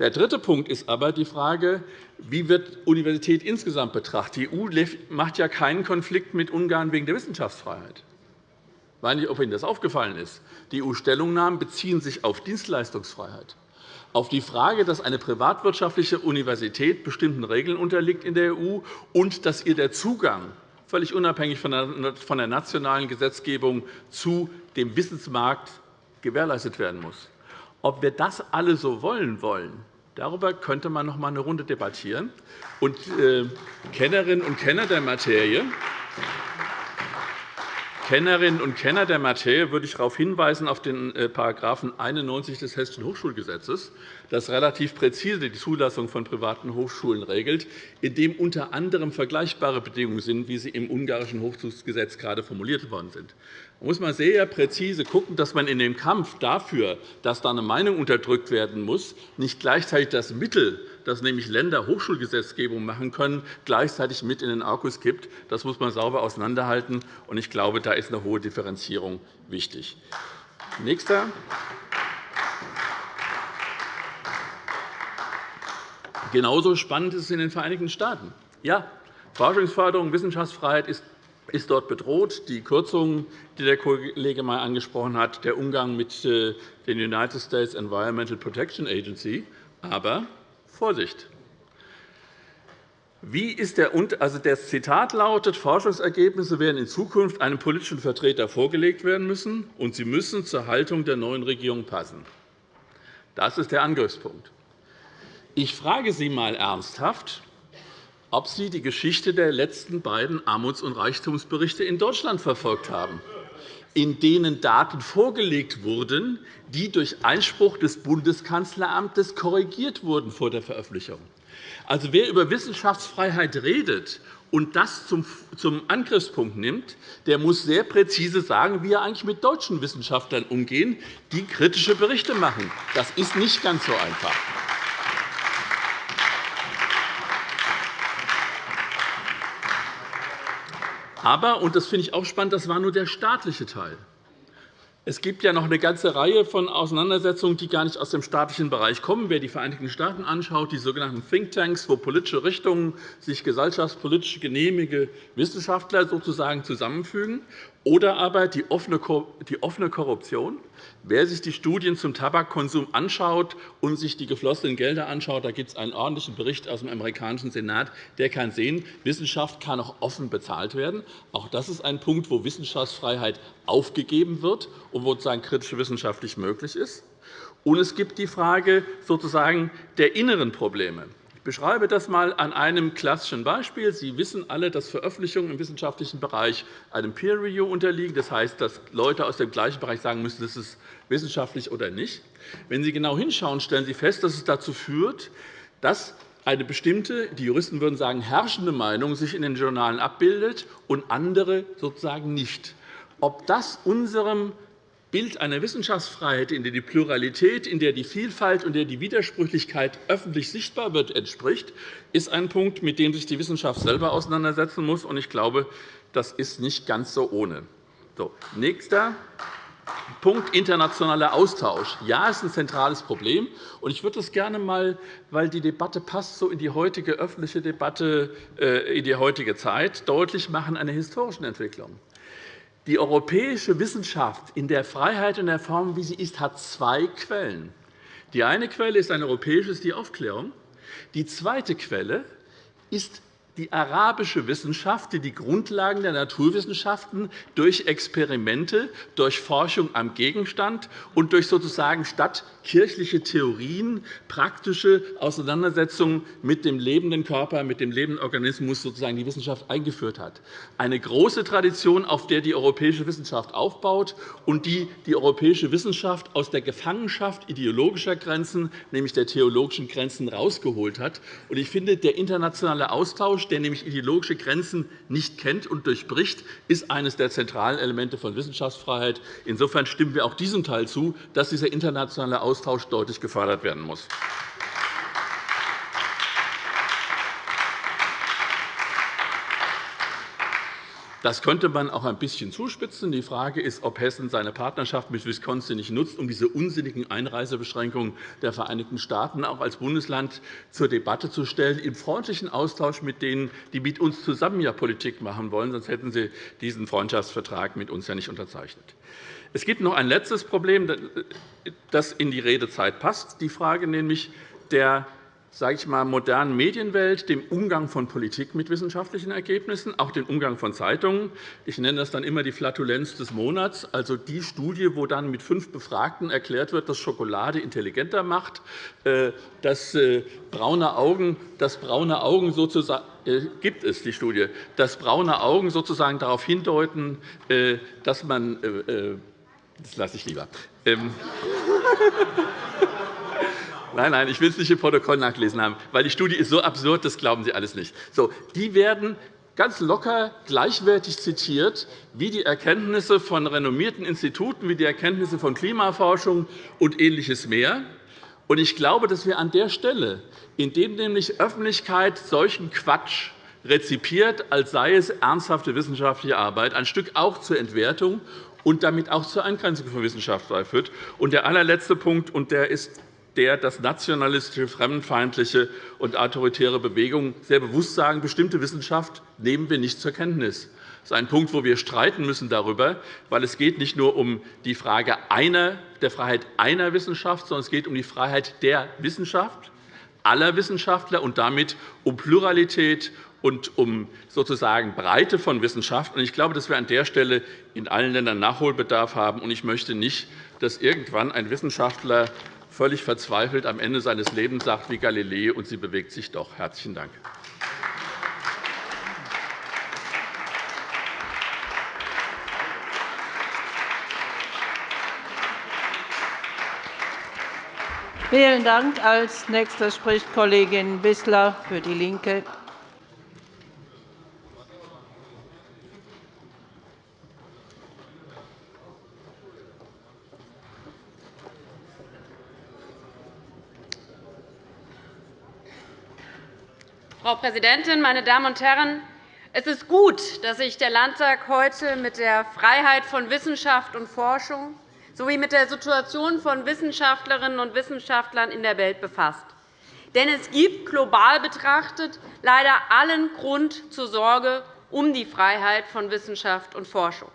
Der dritte Punkt ist aber die Frage, wie wird Universität insgesamt betrachtet. Die EU macht ja keinen Konflikt mit Ungarn wegen der Wissenschaftsfreiheit. Ich weiß nicht, ob Ihnen das aufgefallen ist. Die EU-Stellungnahmen beziehen sich auf Dienstleistungsfreiheit, auf die Frage, dass eine privatwirtschaftliche Universität bestimmten Regeln unterliegt in der EU und dass ihr der Zugang völlig unabhängig von der nationalen Gesetzgebung zu dem Wissensmarkt gewährleistet werden muss. Ob wir das alle so wollen wollen, darüber könnte man noch einmal eine Runde debattieren. Und äh, Kennerinnen und Kenner der Materie Kennerinnen und Kenner der Materie würde ich darauf hinweisen, auf den § äh, 91 des Hessischen Hochschulgesetzes, das relativ präzise die Zulassung von privaten Hochschulen regelt, in dem unter anderem vergleichbare Bedingungen sind, wie sie im ungarischen Hochschulgesetz gerade formuliert worden sind. Da muss man sehr präzise schauen, dass man in dem Kampf dafür, dass da eine Meinung unterdrückt werden muss, nicht gleichzeitig das Mittel, das nämlich Länder Hochschulgesetzgebung machen können, gleichzeitig mit in den Arkus kippt. Das muss man sauber auseinanderhalten. Ich glaube, da ist eine hohe Differenzierung wichtig. Nächster. Genauso spannend ist es in den Vereinigten Staaten. Ja, Forschungsförderung, Wissenschaftsfreiheit ist ist dort bedroht. Die Kürzungen, die der Kollege May angesprochen hat, der Umgang mit äh, den United States Environmental Protection Agency. Aber Vorsicht! Wie ist der, also das Zitat lautet, Forschungsergebnisse werden in Zukunft einem politischen Vertreter vorgelegt werden müssen, und sie müssen zur Haltung der neuen Regierung passen. Das ist der Angriffspunkt. Ich frage Sie einmal ernsthaft, ob Sie die Geschichte der letzten beiden Armuts- und Reichtumsberichte in Deutschland verfolgt haben, in denen Daten vorgelegt wurden, die durch Einspruch des Bundeskanzleramtes korrigiert wurden vor der Veröffentlichung. Also, wer über Wissenschaftsfreiheit redet und das zum Angriffspunkt nimmt, der muss sehr präzise sagen, wie er eigentlich mit deutschen Wissenschaftlern umgehen, die kritische Berichte machen. Das ist nicht ganz so einfach. Aber, und das finde ich auch spannend, das war nur der staatliche Teil. Es gibt ja noch eine ganze Reihe von Auseinandersetzungen, die gar nicht aus dem staatlichen Bereich kommen. Wer die Vereinigten Staaten anschaut, die sogenannten Thinktanks, wo politische Richtungen sich gesellschaftspolitisch genehmige Wissenschaftler sozusagen zusammenfügen, oder aber die offene Korruption. Wer sich die Studien zum Tabakkonsum anschaut und sich die geflossenen Gelder anschaut, da gibt es einen ordentlichen Bericht aus dem amerikanischen Senat, der kann sehen, Wissenschaft kann auch offen bezahlt werden. Auch das ist ein Punkt, wo Wissenschaftsfreiheit aufgegeben wird und wo sozusagen kritische Wissenschaft nicht möglich ist. Und es gibt die Frage sozusagen der inneren Probleme beschreibe das einmal an einem klassischen Beispiel. Sie wissen alle, dass Veröffentlichungen im wissenschaftlichen Bereich einem Peer Review unterliegen. Das heißt, dass Leute aus dem gleichen Bereich sagen müssen, das ist wissenschaftlich oder nicht. Wenn Sie genau hinschauen, stellen Sie fest, dass es dazu führt, dass eine bestimmte, die Juristen würden sagen, herrschende Meinung sich in den Journalen abbildet und andere sozusagen nicht. Ob das unserem Bild einer Wissenschaftsfreiheit, in der die Pluralität, in der die Vielfalt und in der die Widersprüchlichkeit öffentlich sichtbar wird, entspricht, ist ein Punkt, mit dem sich die Wissenschaft selber auseinandersetzen muss. Ich glaube, das ist nicht ganz so ohne. So, nächster. Punkt internationaler Austausch. Ja, ist ein zentrales Problem. Ich würde das gerne einmal, weil die Debatte passt so in die heutige öffentliche Debatte, äh, in die heutige Zeit, deutlich machen, eine historische Entwicklung. Die europäische Wissenschaft in der Freiheit und der Form, wie sie ist, hat zwei Quellen. Die eine Quelle ist ein europäisches, die Aufklärung. Die zweite Quelle ist die arabische Wissenschaft, die die Grundlagen der Naturwissenschaften durch Experimente, durch Forschung am Gegenstand und durch sozusagen statt kirchliche Theorien, praktische Auseinandersetzungen mit dem lebenden Körper, mit dem lebenden Organismus sozusagen die Wissenschaft eingeführt hat. Eine große Tradition, auf der die europäische Wissenschaft aufbaut und die die europäische Wissenschaft aus der Gefangenschaft ideologischer Grenzen, nämlich der theologischen Grenzen, herausgeholt hat. Ich finde, der internationale Austausch, der nämlich ideologische Grenzen nicht kennt und durchbricht, ist eines der zentralen Elemente von Wissenschaftsfreiheit. Insofern stimmen wir auch diesem Teil zu, dass dieser internationale Austausch deutlich gefördert werden muss. Das könnte man auch ein bisschen zuspitzen. Die Frage ist, ob Hessen seine Partnerschaft mit Wisconsin nicht nutzt, um diese unsinnigen Einreisebeschränkungen der Vereinigten Staaten auch als Bundesland zur Debatte zu stellen, im freundlichen Austausch mit denen, die mit uns zusammen ja Politik machen wollen. Sonst hätten Sie diesen Freundschaftsvertrag mit uns ja nicht unterzeichnet. Es gibt noch ein letztes Problem, das in die Redezeit passt, die Frage nämlich der sage ich mal, modernen Medienwelt, dem Umgang von Politik mit wissenschaftlichen Ergebnissen, auch dem Umgang von Zeitungen. Ich nenne das dann immer die Flatulenz des Monats, also die Studie, wo dann mit fünf Befragten erklärt wird, dass Schokolade intelligenter macht, äh, dass äh, braune Augen, dass braune Augen sozusagen äh, gibt es die Studie, dass braune Augen sozusagen darauf hindeuten, dass man das lasse ich lieber. Nein, nein, ich will es nicht im Protokoll nachgelesen haben, weil die Studie ist so absurd, das glauben Sie alles nicht. So, die werden ganz locker gleichwertig zitiert wie die Erkenntnisse von renommierten Instituten, wie die Erkenntnisse von Klimaforschung und Ähnliches mehr. Ich glaube, dass wir an der Stelle, indem nämlich Öffentlichkeit solchen Quatsch rezipiert, als sei es ernsthafte wissenschaftliche Arbeit, ein Stück auch zur Entwertung und damit auch zur Eingrenzung von Wissenschaft führt. Und der allerletzte Punkt, und der ist der, dass nationalistische, fremdenfeindliche und autoritäre Bewegungen sehr bewusst sagen, bestimmte Wissenschaft nehmen wir nicht zur Kenntnis. Das ist ein Punkt, wo wir streiten müssen darüber, weil es geht nicht nur um die Frage einer, der Freiheit einer Wissenschaft, sondern es geht um die Freiheit der Wissenschaft, aller Wissenschaftler und damit um Pluralität und um sozusagen Breite von Wissenschaft. Ich glaube, dass wir an der Stelle in allen Ländern Nachholbedarf haben. Ich möchte nicht, dass irgendwann ein Wissenschaftler völlig verzweifelt am Ende seines Lebens sagt wie Galilei, und sie bewegt sich doch. – Herzlichen Dank. Vielen Dank. Als nächster spricht Kollegin Wissler für DIE LINKE. Frau Präsidentin, meine Damen und Herren! Es ist gut, dass sich der Landtag heute mit der Freiheit von Wissenschaft und Forschung sowie mit der Situation von Wissenschaftlerinnen und Wissenschaftlern in der Welt befasst. Denn es gibt global betrachtet leider allen Grund zur Sorge um die Freiheit von Wissenschaft und Forschung.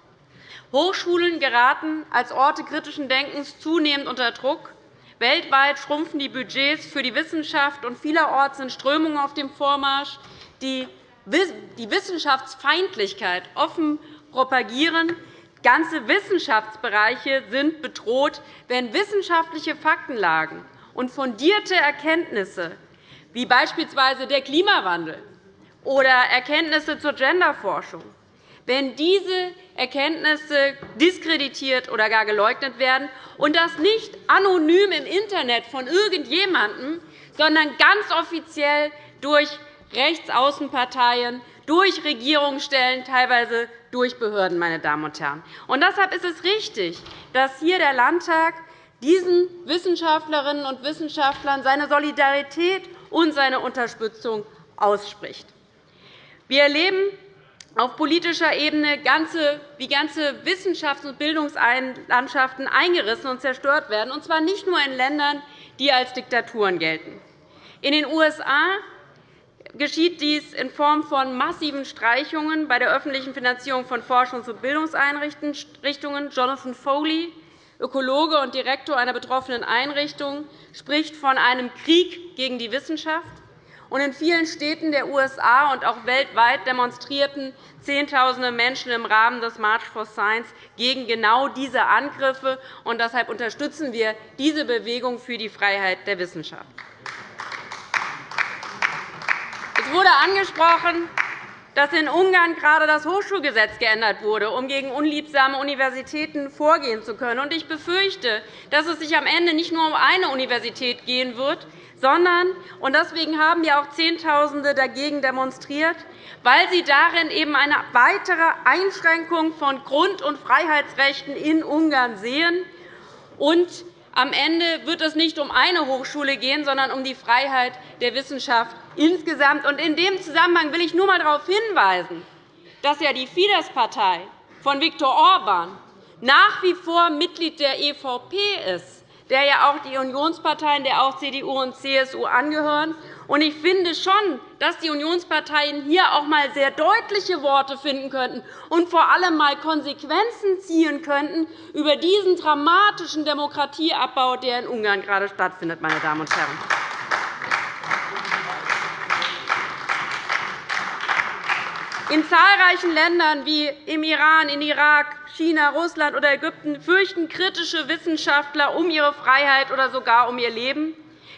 Hochschulen geraten als Orte kritischen Denkens zunehmend unter Druck. Weltweit schrumpfen die Budgets für die Wissenschaft, und vielerorts sind Strömungen auf dem Vormarsch, die die Wissenschaftsfeindlichkeit offen propagieren. Ganze Wissenschaftsbereiche sind bedroht, wenn wissenschaftliche Faktenlagen und fundierte Erkenntnisse, wie beispielsweise der Klimawandel oder Erkenntnisse zur Genderforschung, wenn diese Erkenntnisse diskreditiert oder gar geleugnet werden, und das nicht anonym im Internet von irgendjemandem, sondern ganz offiziell durch Rechtsaußenparteien, durch Regierungsstellen, teilweise durch Behörden. Meine Damen und Herren. Und deshalb ist es richtig, dass hier der Landtag diesen Wissenschaftlerinnen und Wissenschaftlern seine Solidarität und seine Unterstützung ausspricht. Wir erleben auf politischer Ebene wie ganze Wissenschafts- und Bildungslandschaften eingerissen und zerstört werden, und zwar nicht nur in Ländern, die als Diktaturen gelten. In den USA geschieht dies in Form von massiven Streichungen bei der öffentlichen Finanzierung von Forschungs- und Bildungseinrichtungen. Jonathan Foley, Ökologe und Direktor einer betroffenen Einrichtung, spricht von einem Krieg gegen die Wissenschaft. In vielen Städten der USA und auch weltweit demonstrierten Zehntausende Menschen im Rahmen des March for Science gegen genau diese Angriffe. deshalb unterstützen wir diese Bewegung für die Freiheit der Wissenschaft. Es wurde angesprochen, dass in Ungarn gerade das Hochschulgesetz geändert wurde, um gegen unliebsame Universitäten vorgehen zu können. Ich befürchte, dass es sich am Ende nicht nur um eine Universität gehen wird, sondern und deswegen haben ja auch Zehntausende dagegen demonstriert, weil sie darin eben eine weitere Einschränkung von Grund- und Freiheitsrechten in Ungarn sehen. Und am Ende wird es nicht um eine Hochschule gehen, sondern um die Freiheit der Wissenschaft insgesamt. In dem Zusammenhang will ich nur einmal darauf hinweisen, dass ja die Fidesz-Partei von Viktor Orban nach wie vor Mitglied der EVP ist der ja auch die Unionsparteien, der auch CDU und CSU angehören. Ich finde schon, dass die Unionsparteien hier auch einmal sehr deutliche Worte finden könnten und vor allem einmal Konsequenzen ziehen könnten über diesen dramatischen Demokratieabbau, der in Ungarn gerade stattfindet. Meine Damen und Herren. In zahlreichen Ländern wie im Iran, in Irak, China, Russland oder Ägypten fürchten kritische Wissenschaftler um ihre Freiheit oder sogar um ihr Leben.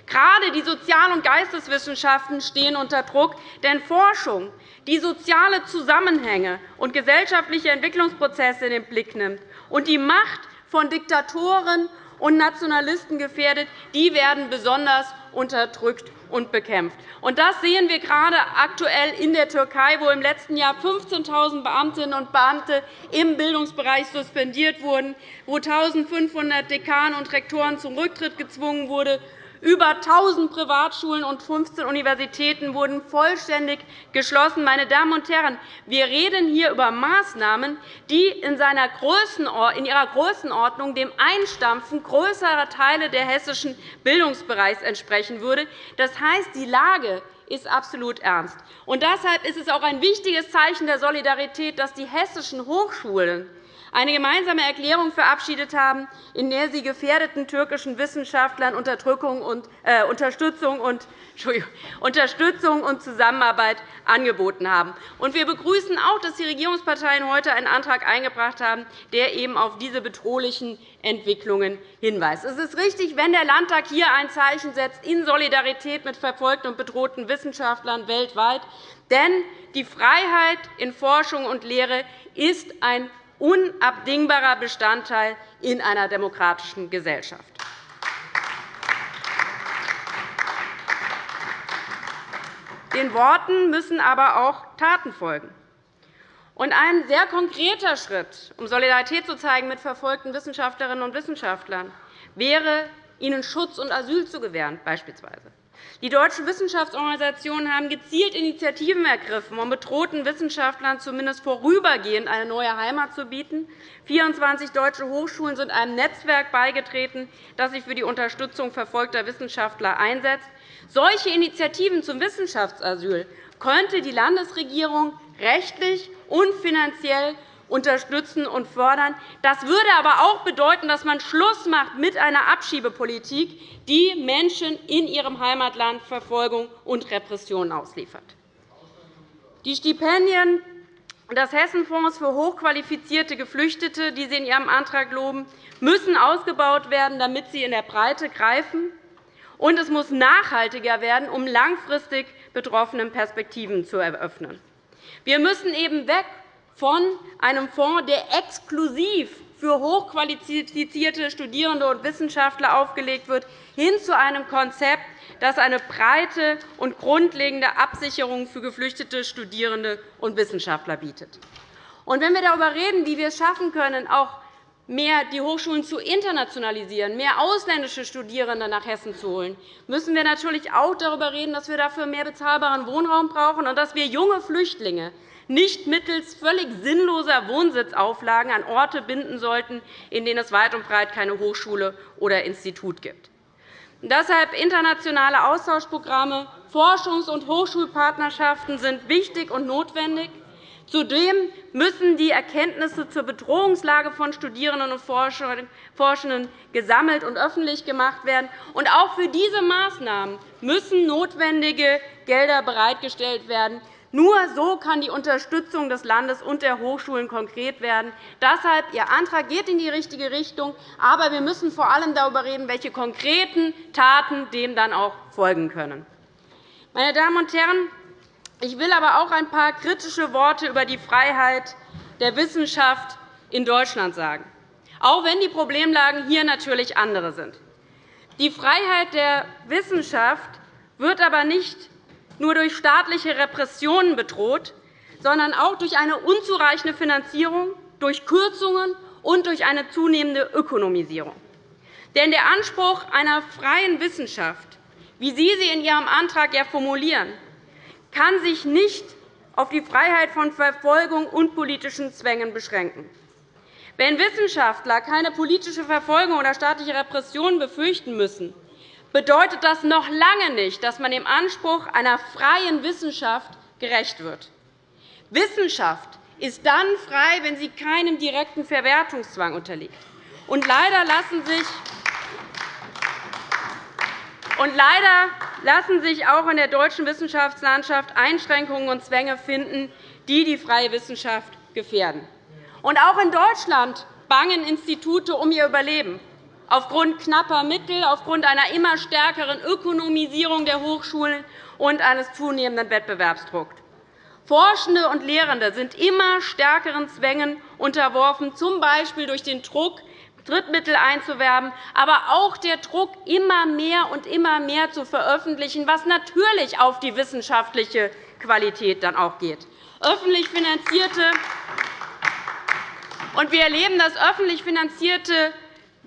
Gerade die Sozial- und Geisteswissenschaften stehen unter Druck, denn Forschung, die soziale Zusammenhänge und gesellschaftliche Entwicklungsprozesse in den Blick nimmt und die Macht von Diktatoren und Nationalisten gefährdet, die werden besonders unterdrückt und bekämpft. Das sehen wir gerade aktuell in der Türkei, wo im letzten Jahr 15.000 Beamtinnen und Beamte im Bildungsbereich suspendiert wurden, wo 1.500 Dekane und Rektoren zum Rücktritt gezwungen wurden, über 1.000 Privatschulen und 15 Universitäten wurden vollständig geschlossen. Meine Damen und Herren, wir reden hier über Maßnahmen, die in ihrer Größenordnung dem Einstampfen größerer Teile der hessischen Bildungsbereichs entsprechen würde. Das heißt, die Lage ist absolut ernst. Und deshalb ist es auch ein wichtiges Zeichen der Solidarität, dass die hessischen Hochschulen eine gemeinsame Erklärung verabschiedet haben, in der sie gefährdeten türkischen Wissenschaftlern äh, Unterstützung und Unterstützung und Zusammenarbeit angeboten haben. Wir begrüßen auch, dass die Regierungsparteien heute einen Antrag eingebracht haben, der eben auf diese bedrohlichen Entwicklungen hinweist. Es ist richtig, wenn der Landtag hier ein Zeichen setzt in Solidarität mit verfolgten und bedrohten Wissenschaftlern weltweit. Denn die Freiheit in Forschung und Lehre ist ein unabdingbarer Bestandteil in einer demokratischen Gesellschaft. Den Worten müssen aber auch Taten folgen. ein sehr konkreter Schritt, um Solidarität zu zeigen mit verfolgten Wissenschaftlerinnen und Wissenschaftlern, wäre, ihnen Schutz und Asyl zu gewähren. Beispielsweise. Die deutschen Wissenschaftsorganisationen haben gezielt Initiativen ergriffen, um bedrohten Wissenschaftlern zumindest vorübergehend eine neue Heimat zu bieten. 24 deutsche Hochschulen sind einem Netzwerk beigetreten, das sich für die Unterstützung verfolgter Wissenschaftler einsetzt. Solche Initiativen zum Wissenschaftsasyl könnte die Landesregierung rechtlich und finanziell unterstützen und fördern. Das würde aber auch bedeuten, dass man Schluss macht mit einer Abschiebepolitik, die Menschen in ihrem Heimatland Verfolgung und Repression ausliefert. Die Stipendien des Hessenfonds für hochqualifizierte Geflüchtete, die Sie in Ihrem Antrag loben, müssen ausgebaut werden, damit sie in der Breite greifen. Und es muss nachhaltiger werden, um langfristig Betroffenen Perspektiven zu eröffnen. Wir müssen eben weg von einem Fonds, der exklusiv für hochqualifizierte Studierende und Wissenschaftler aufgelegt wird, hin zu einem Konzept, das eine breite und grundlegende Absicherung für geflüchtete Studierende und Wissenschaftler bietet. Wenn wir darüber reden, wie wir es schaffen können, auch mehr die Hochschulen zu internationalisieren, mehr ausländische Studierende nach Hessen zu holen, müssen wir natürlich auch darüber reden, dass wir dafür mehr bezahlbaren Wohnraum brauchen und dass wir junge Flüchtlinge nicht mittels völlig sinnloser Wohnsitzauflagen an Orte binden sollten, in denen es weit und breit keine Hochschule oder Institut gibt. Deshalb internationale Austauschprogramme, Forschungs- und Hochschulpartnerschaften sind wichtig und notwendig. Zudem müssen die Erkenntnisse zur Bedrohungslage von Studierenden und Forschenden gesammelt und öffentlich gemacht werden. auch für diese Maßnahmen müssen notwendige Gelder bereitgestellt werden. Nur so kann die Unterstützung des Landes und der Hochschulen konkret werden. Deshalb Ihr Antrag geht in die richtige Richtung. Aber wir müssen vor allem darüber reden, welche konkreten Taten dem dann auch folgen können. Meine Damen und Herren, ich will aber auch ein paar kritische Worte über die Freiheit der Wissenschaft in Deutschland sagen, auch wenn die Problemlagen hier natürlich andere sind. Die Freiheit der Wissenschaft wird aber nicht nur durch staatliche Repressionen bedroht, sondern auch durch eine unzureichende Finanzierung, durch Kürzungen und durch eine zunehmende Ökonomisierung. Denn der Anspruch einer freien Wissenschaft, wie Sie sie in Ihrem Antrag ja formulieren, kann sich nicht auf die Freiheit von Verfolgung und politischen Zwängen beschränken. Wenn Wissenschaftler keine politische Verfolgung oder staatliche Repression befürchten müssen, bedeutet das noch lange nicht, dass man dem Anspruch einer freien Wissenschaft gerecht wird. Wissenschaft ist dann frei, wenn sie keinem direkten Verwertungszwang unterliegt. Und leider lassen sich und leider lassen sich auch in der deutschen Wissenschaftslandschaft Einschränkungen und Zwänge finden, die die freie Wissenschaft gefährden. Auch in Deutschland bangen Institute um ihr Überleben aufgrund knapper Mittel, aufgrund einer immer stärkeren Ökonomisierung der Hochschulen und eines zunehmenden Wettbewerbsdrucks. Forschende und Lehrende sind immer stärkeren Zwängen unterworfen, z. B. durch den Druck Drittmittel einzuwerben, aber auch der Druck, immer mehr und immer mehr zu veröffentlichen, was natürlich auf die wissenschaftliche Qualität dann auch geht. Öffentlich finanzierte und wir erleben, dass öffentlich finanzierte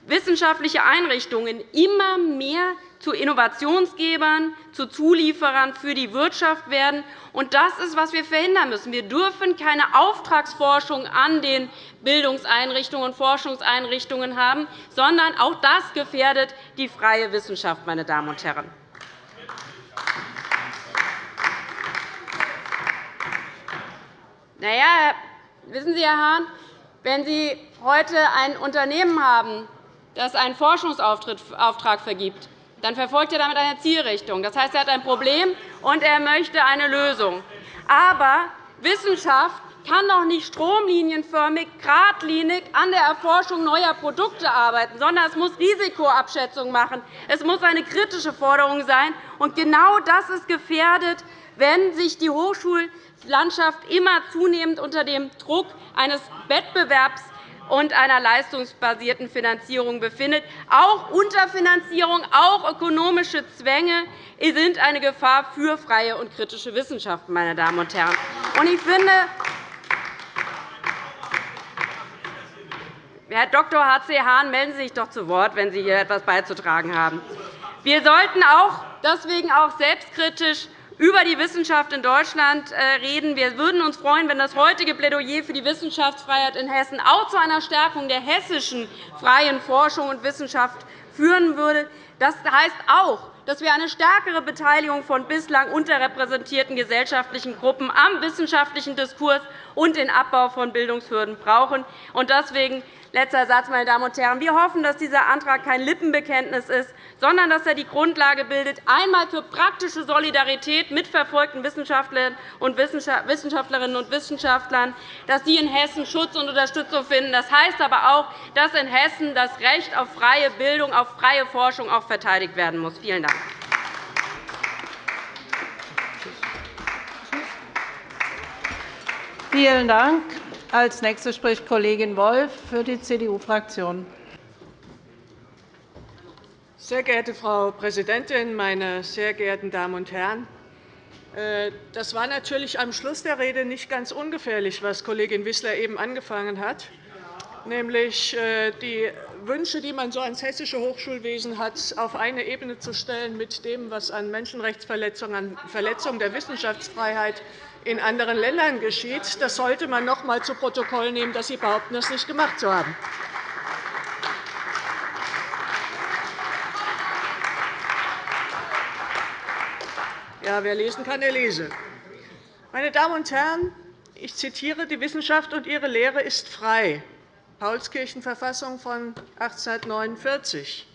wissenschaftliche Einrichtungen immer mehr zu Innovationsgebern, zu Zulieferern für die Wirtschaft werden. Das ist, was wir verhindern müssen. Wir dürfen keine Auftragsforschung an den Bildungseinrichtungen und Forschungseinrichtungen haben, sondern auch das gefährdet die freie Wissenschaft. Meine Damen und Herren. Na wissen Sie, Herr Hahn, wenn Sie heute ein Unternehmen haben, das einen Forschungsauftrag vergibt, dann verfolgt er damit eine Zielrichtung. Das heißt, er hat ein Problem, und er möchte eine Lösung. Aber Wissenschaft kann doch nicht stromlinienförmig, geradlinig an der Erforschung neuer Produkte arbeiten, sondern es muss Risikoabschätzung machen. Es muss eine kritische Forderung sein. Und genau das ist gefährdet, wenn sich die Hochschullandschaft immer zunehmend unter dem Druck eines Wettbewerbs und einer leistungsbasierten Finanzierung befindet. Auch Unterfinanzierung, auch ökonomische Zwänge sind eine Gefahr für freie und kritische Wissenschaft. Meine Damen und Herren. Ich finde, Herr Dr. H.C. Hahn, melden Sie sich doch zu Wort, wenn Sie hier etwas beizutragen haben. Wir sollten auch deswegen auch selbstkritisch über die Wissenschaft in Deutschland äh, reden. Wir würden uns freuen, wenn das heutige Plädoyer für die Wissenschaftsfreiheit in Hessen auch zu einer Stärkung der hessischen freien Forschung und Wissenschaft führen würde. Das heißt auch, dass wir eine stärkere Beteiligung von bislang unterrepräsentierten gesellschaftlichen Gruppen am wissenschaftlichen Diskurs und den Abbau von Bildungshürden brauchen. Deswegen Letzter Satz, meine Damen und Herren. Wir hoffen, dass dieser Antrag kein Lippenbekenntnis ist, sondern dass er die Grundlage bildet, einmal für praktische Solidarität mit verfolgten Wissenschaftlerinnen und Wissenschaftlern, dass sie in Hessen Schutz und Unterstützung finden. Das heißt aber auch, dass in Hessen das Recht auf freie Bildung, auf freie Forschung auch verteidigt werden muss. Vielen Dank. Vielen Dank. Als nächste spricht Kollegin Wolff für die CDU-Fraktion. Sehr geehrte Frau Präsidentin, meine sehr geehrten Damen und Herren! Äh, das war natürlich am Schluss der Rede nicht ganz ungefährlich, was Kollegin Wissler eben angefangen hat. nämlich äh, die Wünsche, die man so ans hessische Hochschulwesen hat, auf eine Ebene zu stellen mit dem, was an Menschenrechtsverletzungen, an Verletzungen der Wissenschaftsfreiheit in anderen Ländern geschieht. Das sollte man noch einmal zu Protokoll nehmen, dass Sie behaupten, das nicht gemacht zu haben. Ja, wer lesen kann, der lese. Meine Damen und Herren, ich zitiere, die Wissenschaft und ihre Lehre ist frei. Paulskirchenverfassung von 1849.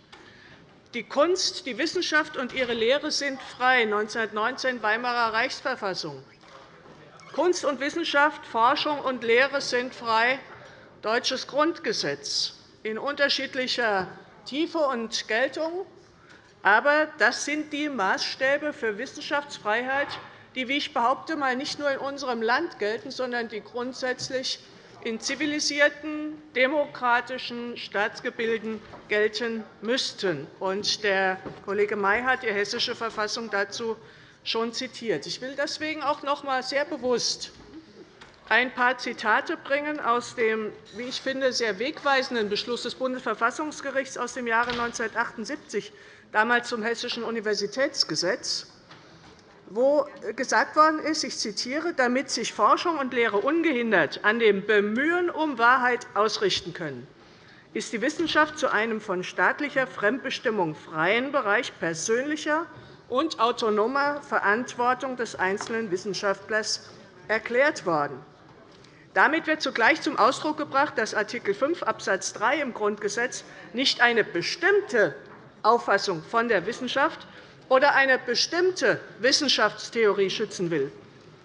Die Kunst, die Wissenschaft und ihre Lehre sind frei. 1919 Weimarer Reichsverfassung. Kunst und Wissenschaft, Forschung und Lehre sind frei. Deutsches Grundgesetz in unterschiedlicher Tiefe und Geltung. Aber das sind die Maßstäbe für Wissenschaftsfreiheit, die, wie ich behaupte, mal nicht nur in unserem Land gelten, sondern die grundsätzlich in zivilisierten, demokratischen Staatsgebilden gelten müssten. Der Kollege May hat die Hessische Verfassung dazu schon zitiert. Ich will deswegen auch noch einmal sehr bewusst ein paar Zitate bringen aus dem, wie ich finde, sehr wegweisenden Beschluss des Bundesverfassungsgerichts aus dem Jahre 1978 damals zum Hessischen Universitätsgesetz, wo gesagt worden ist, ich zitiere, damit sich Forschung und Lehre ungehindert an dem Bemühen um Wahrheit ausrichten können, ist die Wissenschaft zu einem von staatlicher Fremdbestimmung freien Bereich persönlicher und autonomer Verantwortung des einzelnen Wissenschaftlers erklärt worden. Damit wird zugleich zum Ausdruck gebracht, dass Art. 5 Abs. 3 im Grundgesetz nicht eine bestimmte Auffassung von der Wissenschaft oder eine bestimmte Wissenschaftstheorie schützen will.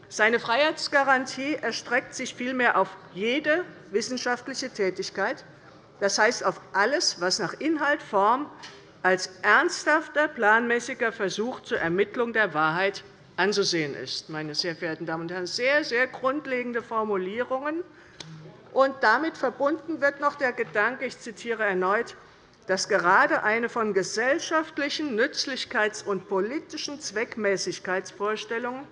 Seine Freiheitsgarantie erstreckt sich vielmehr auf jede wissenschaftliche Tätigkeit, das heißt auf alles, was nach Inhalt, Form als ernsthafter, planmäßiger Versuch zur Ermittlung der Wahrheit anzusehen ist. Meine sehr verehrten Damen und Herren, sehr, sehr grundlegende Formulierungen. Und damit verbunden wird noch der Gedanke, ich zitiere erneut, dass gerade eine von gesellschaftlichen Nützlichkeits- und politischen Zweckmäßigkeitsvorstellungen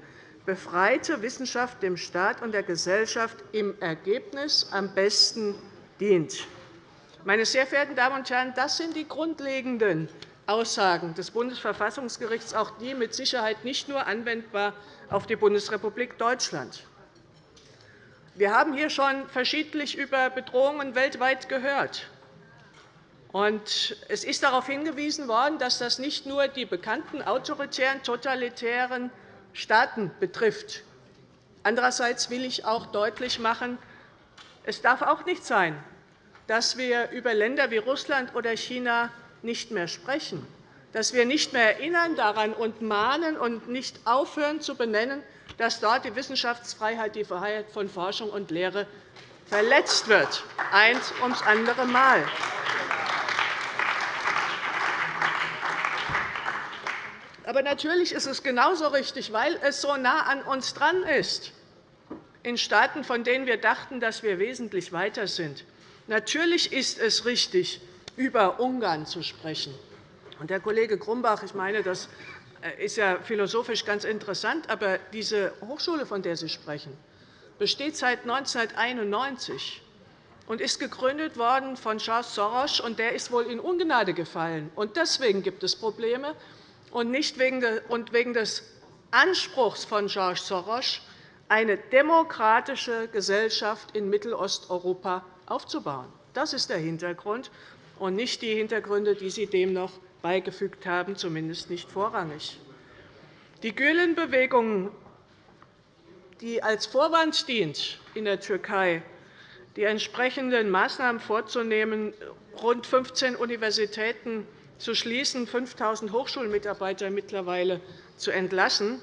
befreite Wissenschaft dem Staat und der Gesellschaft im Ergebnis am besten dient. Meine sehr verehrten Damen und Herren, das sind die grundlegenden Aussagen des Bundesverfassungsgerichts, auch die mit Sicherheit nicht nur anwendbar auf die Bundesrepublik Deutschland. Wir haben hier schon verschiedentlich über Bedrohungen weltweit gehört. Es ist darauf hingewiesen worden, dass das nicht nur die bekannten autoritären, totalitären Staaten betrifft. Andererseits will ich auch deutlich machen, es darf auch nicht sein, dass wir über Länder wie Russland oder China nicht mehr sprechen, dass wir nicht mehr erinnern daran und mahnen und nicht aufhören zu benennen, dass dort die Wissenschaftsfreiheit, die Freiheit von Forschung und Lehre verletzt wird, eins ums andere Mal. Aber natürlich ist es genauso richtig, weil es so nah an uns dran ist, in Staaten, von denen wir dachten, dass wir wesentlich weiter sind. Natürlich ist es richtig, über Ungarn zu sprechen. Und, Herr Kollege Grumbach, ich meine, das äh, ist ja philosophisch ganz interessant, aber diese Hochschule, von der Sie sprechen, besteht seit 1991 und ist gegründet worden von Charles Soros, und der ist wohl in Ungnade gefallen. Und deswegen gibt es Probleme und nicht wegen des Anspruchs von George Soros, eine demokratische Gesellschaft in Mittelosteuropa aufzubauen. Das ist der Hintergrund, und nicht die Hintergründe, die Sie dem noch beigefügt haben, zumindest nicht vorrangig. Die Gülen-Bewegung, die als Vorwand dient, in der Türkei die entsprechenden Maßnahmen vorzunehmen, rund 15 Universitäten zu schließen, 5.000 Hochschulmitarbeiter mittlerweile zu entlassen.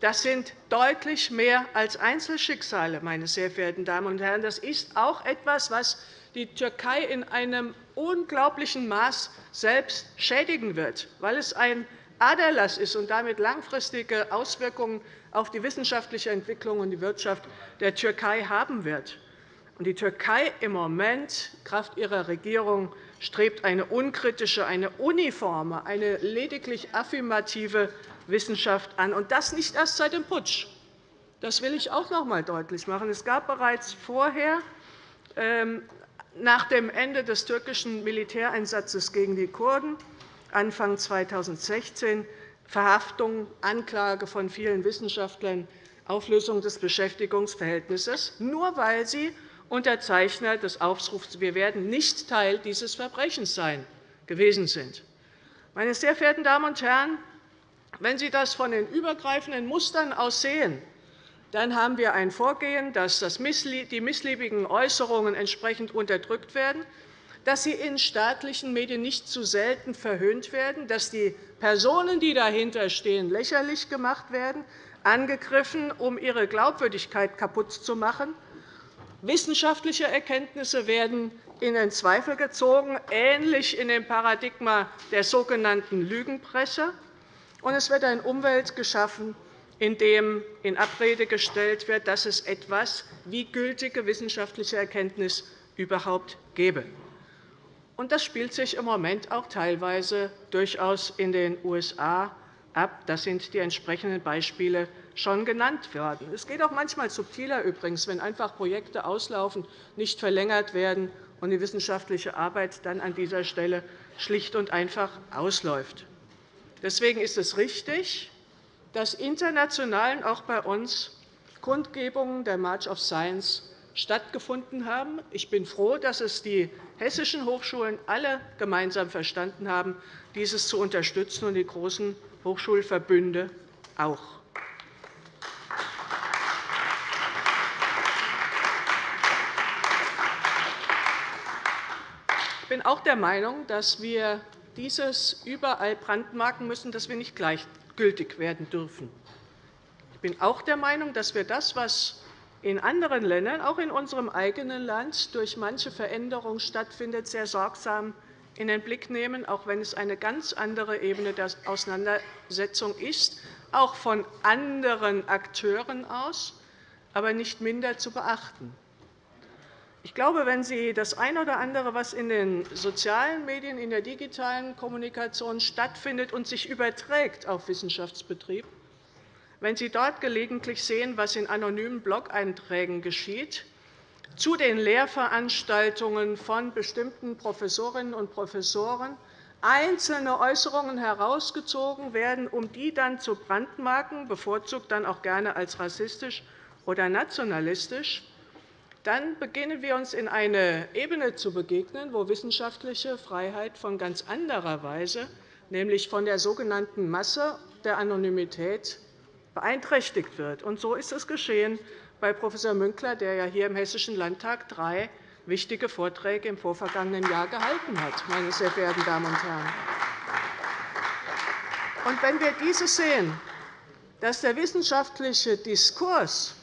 Das sind deutlich mehr als Einzelschicksale, meine sehr verehrten Damen und Herren. Das ist auch etwas, was die Türkei in einem unglaublichen Maß selbst schädigen wird, weil es ein Aderlass ist und damit langfristige Auswirkungen auf die wissenschaftliche Entwicklung und die Wirtschaft der Türkei haben wird. Die Türkei im Moment, Kraft ihrer Regierung, strebt eine unkritische, eine uniforme, eine lediglich affirmative Wissenschaft an, und das nicht erst seit dem Putsch. Das will ich auch noch einmal deutlich machen. Es gab bereits vorher ähm, nach dem Ende des türkischen Militäreinsatzes gegen die Kurden Anfang 2016 Verhaftung, Anklage von vielen Wissenschaftlern, Auflösung des Beschäftigungsverhältnisses, nur weil sie Unterzeichner des Aufrufs Wir werden nicht Teil dieses Verbrechens sein gewesen sind. Meine sehr verehrten Damen und Herren, wenn Sie das von den übergreifenden Mustern aus sehen, dann haben wir ein Vorgehen, dass die missliebigen Äußerungen entsprechend unterdrückt werden, dass sie in staatlichen Medien nicht zu selten verhöhnt werden, dass die Personen, die dahinter stehen, lächerlich gemacht werden, angegriffen, um ihre Glaubwürdigkeit kaputt zu machen. Wissenschaftliche Erkenntnisse werden in den Zweifel gezogen, ähnlich in dem Paradigma der sogenannten Lügenpresse. Und es wird ein Umwelt geschaffen, in dem in Abrede gestellt wird, dass es etwas wie gültige wissenschaftliche Erkenntnis überhaupt gäbe. Das spielt sich im Moment auch teilweise durchaus in den USA ab. Das sind die entsprechenden Beispiele schon genannt worden. Es geht auch manchmal subtiler übrigens, wenn einfach Projekte auslaufen, nicht verlängert werden und die wissenschaftliche Arbeit dann an dieser Stelle schlicht und einfach ausläuft. Deswegen ist es richtig, dass international auch bei uns Kundgebungen der March of Science stattgefunden haben. Ich bin froh, dass es die hessischen Hochschulen alle gemeinsam verstanden haben, dieses zu unterstützen, und die großen Hochschulverbünde auch. Ich bin auch der Meinung, dass wir dieses überall brandmarken müssen, dass wir nicht gleichgültig werden dürfen. Ich bin auch der Meinung, dass wir das, was in anderen Ländern, auch in unserem eigenen Land, durch manche Veränderung stattfindet, sehr sorgsam in den Blick nehmen, auch wenn es eine ganz andere Ebene der Auseinandersetzung ist, auch von anderen Akteuren aus, aber nicht minder zu beachten. Ich glaube, wenn Sie das eine oder andere, was in den sozialen Medien, in der digitalen Kommunikation stattfindet und sich überträgt auf Wissenschaftsbetrieb, wenn Sie dort gelegentlich sehen, was in anonymen Blog-Einträgen geschieht, zu den Lehrveranstaltungen von bestimmten Professorinnen und Professoren einzelne Äußerungen herausgezogen werden, um die dann zu brandmarken, bevorzugt dann auch gerne als rassistisch oder nationalistisch, dann beginnen wir uns in eine Ebene zu begegnen, wo wissenschaftliche Freiheit von ganz anderer Weise, nämlich von der sogenannten Masse der Anonymität, beeinträchtigt wird. Und so ist es geschehen bei Prof. Münkler, der ja hier im Hessischen Landtag drei wichtige Vorträge im vorvergangenen Jahr gehalten hat, meine sehr verehrten Damen und Herren. Und wenn wir dieses sehen, dass der wissenschaftliche Diskurs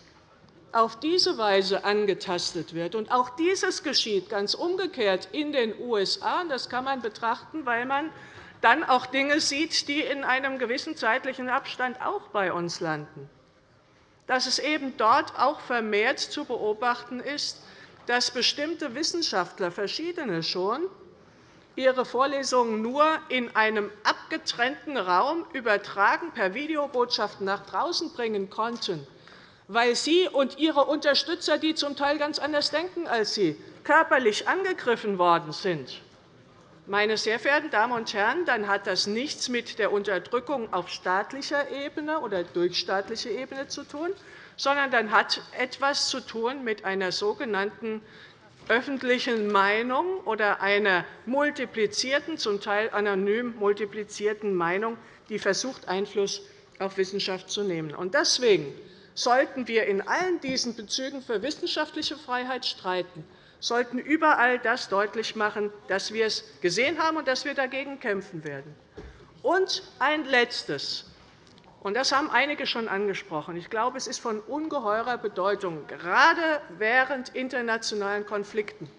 auf diese Weise angetastet wird, und auch dieses geschieht ganz umgekehrt in den USA, das kann man betrachten, weil man dann auch Dinge sieht, die in einem gewissen zeitlichen Abstand auch bei uns landen. Dass es eben dort auch vermehrt zu beobachten ist, dass bestimmte Wissenschaftler, verschiedene schon, ihre Vorlesungen nur in einem abgetrennten Raum übertragen per Videobotschaft nach draußen bringen konnten, weil sie und ihre Unterstützer, die zum Teil ganz anders denken als sie, körperlich angegriffen worden sind. Meine sehr verehrten Damen und Herren, dann hat das nichts mit der Unterdrückung auf staatlicher Ebene oder durch staatliche Ebene zu tun, sondern dann hat etwas zu tun mit einer sogenannten öffentlichen Meinung oder einer multiplizierten, zum Teil anonym multiplizierten Meinung, die versucht, Einfluss auf Wissenschaft zu nehmen. Deswegen sollten wir in allen diesen Bezügen für wissenschaftliche Freiheit streiten sollten überall das deutlich machen, dass wir es gesehen haben und dass wir dagegen kämpfen werden. Und ein Letztes. Und das haben einige schon angesprochen. Ich glaube, es ist von ungeheurer Bedeutung, gerade während internationalen Konflikten,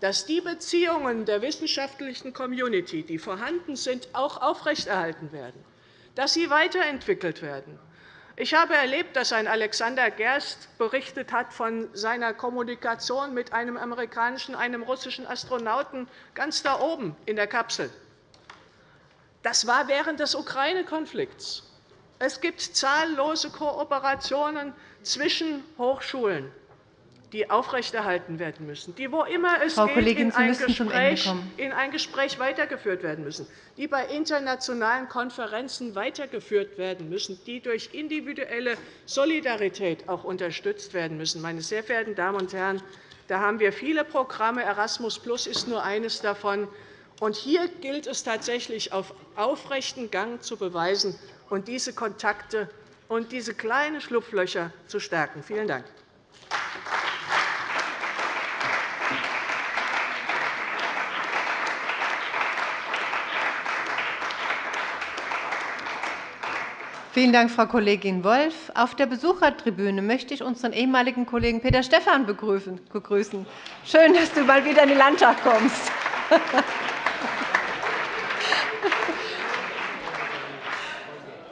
dass die Beziehungen der wissenschaftlichen Community, die vorhanden sind, auch aufrechterhalten werden, dass sie weiterentwickelt werden, ich habe erlebt, dass ein Alexander Gerst berichtet hat von seiner Kommunikation mit einem amerikanischen, einem russischen Astronauten ganz da oben in der Kapsel. Das war während des Ukraine-Konflikts. Es gibt zahllose Kooperationen zwischen Hochschulen, die aufrechterhalten werden müssen, die, wo immer es Frau geht, Kollegin, in, ein kommen. in ein Gespräch weitergeführt werden müssen, die bei internationalen Konferenzen weitergeführt werden müssen, die durch individuelle Solidarität auch unterstützt werden müssen. Meine sehr verehrten Damen und Herren, da haben wir viele Programme. Erasmus Plus ist nur eines davon. Und hier gilt es tatsächlich, auf aufrechten Gang zu beweisen und diese Kontakte und diese kleinen Schlupflöcher zu stärken. Vielen Dank. Vielen Dank, Frau Kollegin Wolff. Auf der Besuchertribüne möchte ich unseren ehemaligen Kollegen Peter Stephan begrüßen. Schön, dass du mal wieder in den Landtag kommst.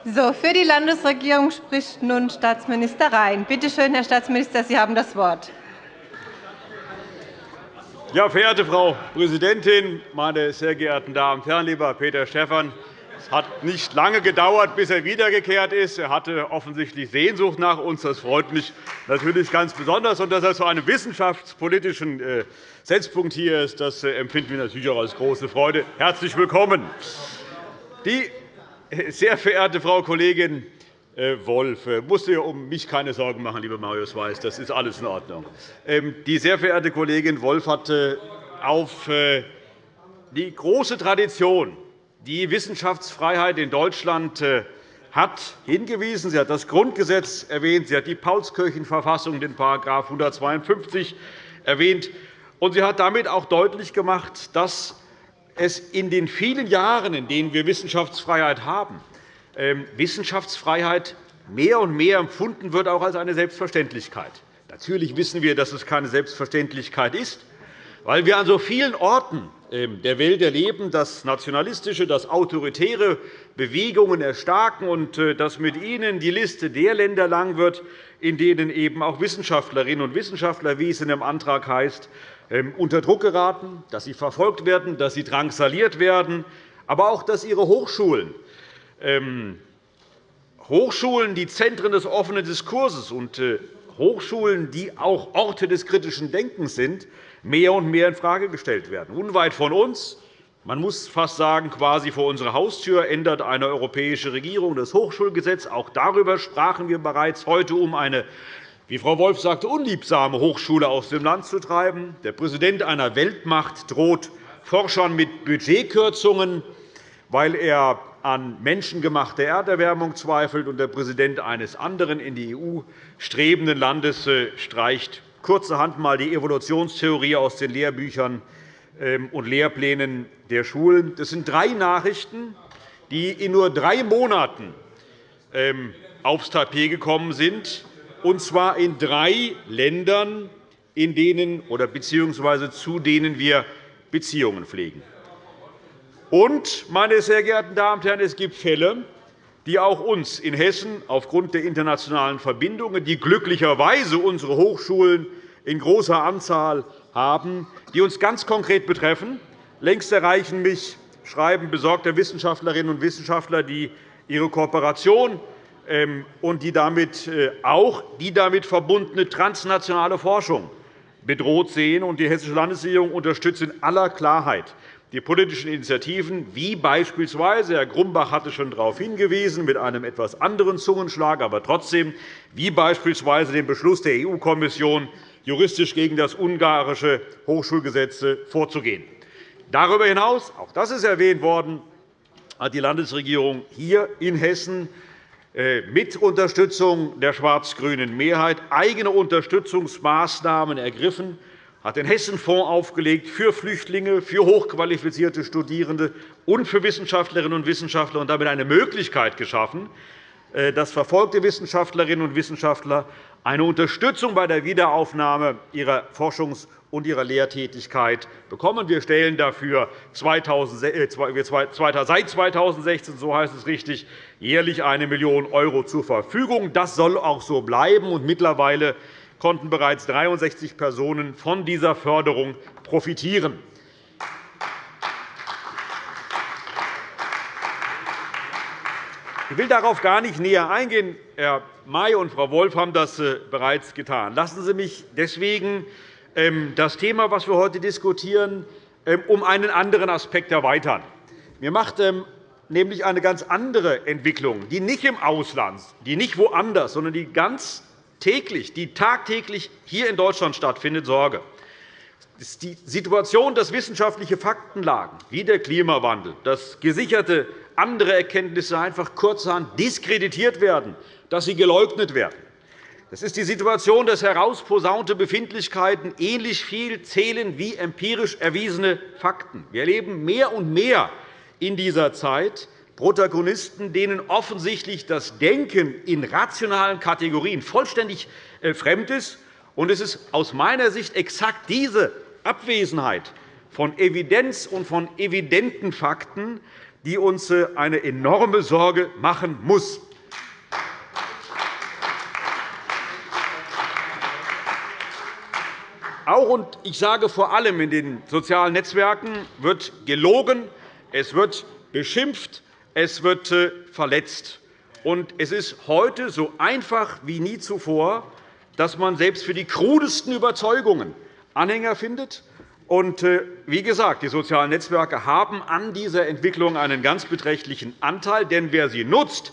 So, für die Landesregierung spricht nun Staatsminister Rhein. Bitte schön, Herr Staatsminister, Sie haben das Wort. Ja, verehrte Frau Präsidentin, meine sehr geehrten Damen und Herren, lieber Peter Stephan! Es hat nicht lange gedauert, bis er wiedergekehrt ist. Er hatte offensichtlich Sehnsucht nach uns. Das freut mich natürlich ganz besonders. Und dass er zu einem wissenschaftspolitischen äh, Setzpunkt hier ist, das äh, empfinden wir natürlich auch als große Freude. Herzlich willkommen. Die äh, sehr verehrte Frau Kollegin Wolf, musst du um mich keine Sorgen machen, lieber Marius Weiß. Das ist alles in Ordnung. Ähm, die sehr verehrte Kollegin Wolf hatte auf die große Tradition die Wissenschaftsfreiheit in Deutschland äh, hat hingewiesen. Sie hat das Grundgesetz erwähnt. Sie hat die Paulskirchenverfassung, den § 152, erwähnt. Und sie hat damit auch deutlich gemacht, dass es in den vielen Jahren, in denen wir Wissenschaftsfreiheit haben, ähm, Wissenschaftsfreiheit mehr und mehr empfunden wird, auch als eine Selbstverständlichkeit. Natürlich wissen wir, dass es keine Selbstverständlichkeit ist, weil wir an so vielen Orten ähm, der Welt erleben, dass nationalistische, dass autoritäre Bewegungen erstarken und äh, dass mit ihnen die Liste der Länder lang wird, in denen eben auch Wissenschaftlerinnen und Wissenschaftler, wie es in dem Antrag heißt, ähm, unter Druck geraten, dass sie verfolgt werden, dass sie drangsaliert werden, aber auch, dass ihre Hochschulen ähm, Hochschulen, die Zentren des offenen Diskurses und äh, Hochschulen, die auch Orte des kritischen Denkens sind, mehr und mehr infrage gestellt werden. Unweit von uns, man muss fast sagen, quasi vor unserer Haustür, ändert eine europäische Regierung das Hochschulgesetz. Auch darüber sprachen wir bereits heute, um eine wie Frau Wolf sagte, unliebsame Hochschule aus dem Land zu treiben. Der Präsident einer Weltmacht droht Forschern mit Budgetkürzungen, weil er an menschengemachte Erderwärmung zweifelt, und der Präsident eines anderen in die EU strebenden Landes äh, streicht kurzerhand einmal die Evolutionstheorie aus den Lehrbüchern ähm, und Lehrplänen der Schulen. Das sind drei Nachrichten, die in nur drei Monaten ähm, aufs Tapet gekommen sind, und zwar in drei Ländern, in denen oder beziehungsweise zu denen wir Beziehungen pflegen. Und, meine sehr geehrten Damen und Herren, es gibt Fälle, die auch uns in Hessen aufgrund der internationalen Verbindungen, die glücklicherweise unsere Hochschulen in großer Anzahl haben, die uns ganz konkret betreffen. Längst erreichen mich Schreiben besorgter Wissenschaftlerinnen und Wissenschaftler, die ihre Kooperation ähm, und die damit äh, auch die damit verbundene transnationale Forschung bedroht sehen. Die Hessische Landesregierung unterstützt in aller Klarheit die politischen Initiativen, wie beispielsweise Herr Grumbach hatte schon darauf hingewiesen, mit einem etwas anderen Zungenschlag, aber trotzdem, wie beispielsweise den Beschluss der EU-Kommission, juristisch gegen das ungarische Hochschulgesetz vorzugehen. Darüber hinaus, auch das ist erwähnt worden, hat die Landesregierung hier in Hessen äh, mit Unterstützung der schwarz-grünen Mehrheit eigene Unterstützungsmaßnahmen ergriffen, hat den Hessenfonds aufgelegt für Flüchtlinge, für hochqualifizierte Studierende und für Wissenschaftlerinnen und Wissenschaftler und damit eine Möglichkeit geschaffen, äh, dass verfolgte Wissenschaftlerinnen und Wissenschaftler eine Unterstützung bei der Wiederaufnahme ihrer Forschungs- und ihrer Lehrtätigkeit bekommen. Wir stellen dafür seit 2016, so heißt es richtig, jährlich 1 Million € zur Verfügung. Das soll auch so bleiben. Mittlerweile konnten bereits 63 Personen von dieser Förderung profitieren. Ich will darauf gar nicht näher eingehen. Herr May und Frau Wolf haben das äh, bereits getan. Lassen Sie mich deswegen ähm, das Thema, das wir heute diskutieren, ähm, um einen anderen Aspekt erweitern. Mir macht ähm, nämlich eine ganz andere Entwicklung, die nicht im Ausland, die nicht woanders, sondern die ganz täglich, die tagtäglich hier in Deutschland stattfindet, Sorge. Die Situation, dass wissenschaftliche Faktenlagen wie der Klimawandel, dass gesicherte andere Erkenntnisse einfach kurzerhand diskreditiert werden, dass sie geleugnet werden. Das ist die Situation, dass herausposaunte Befindlichkeiten ähnlich viel zählen wie empirisch erwiesene Fakten. Wir erleben mehr und mehr in dieser Zeit Protagonisten, denen offensichtlich das Denken in rationalen Kategorien vollständig äh, fremd ist. Es ist aus meiner Sicht exakt diese Abwesenheit von Evidenz und von evidenten Fakten, die uns äh, eine enorme Sorge machen muss. Auch und ich sage vor allem in den sozialen Netzwerken wird gelogen, es wird beschimpft, es wird äh, verletzt. Und es ist heute so einfach wie nie zuvor, dass man selbst für die krudesten Überzeugungen Anhänger findet. Und äh, wie gesagt, die sozialen Netzwerke haben an dieser Entwicklung einen ganz beträchtlichen Anteil. Denn wer sie nutzt,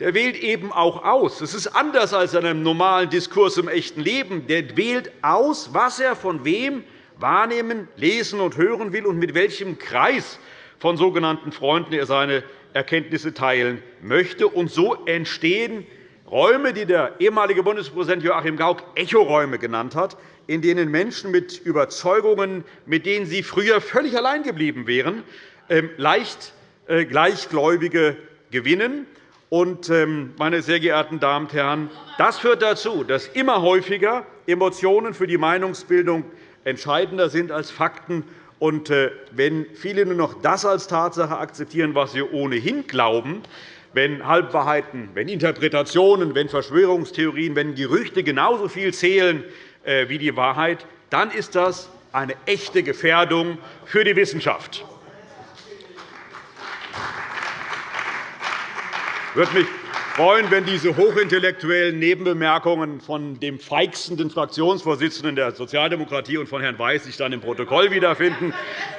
der wählt eben auch aus. Es ist anders als in einem normalen Diskurs im echten Leben. Der wählt aus, was er von wem wahrnehmen, lesen und hören will und mit welchem Kreis von sogenannten Freunden er seine Erkenntnisse teilen möchte. Und so entstehen Räume, die der ehemalige Bundespräsident Joachim Gauck Echoräume genannt hat, in denen Menschen mit Überzeugungen, mit denen sie früher völlig allein geblieben wären, ähm, leicht äh, Gleichgläubige gewinnen. Und, ähm, meine sehr geehrten Damen und Herren, das führt dazu, dass immer häufiger Emotionen für die Meinungsbildung entscheidender sind als Fakten. Und äh, wenn viele nur noch das als Tatsache akzeptieren, was sie ohnehin glauben, wenn Halbwahrheiten, wenn Interpretationen, wenn Verschwörungstheorien, wenn Gerüchte genauso viel zählen äh, wie die Wahrheit, dann ist das eine echte Gefährdung für die Wissenschaft. Würde mich freuen, wenn diese hochintellektuellen Nebenbemerkungen von dem feixenden Fraktionsvorsitzenden der Sozialdemokratie und von Herrn Weiß sich dann im Protokoll wiederfinden.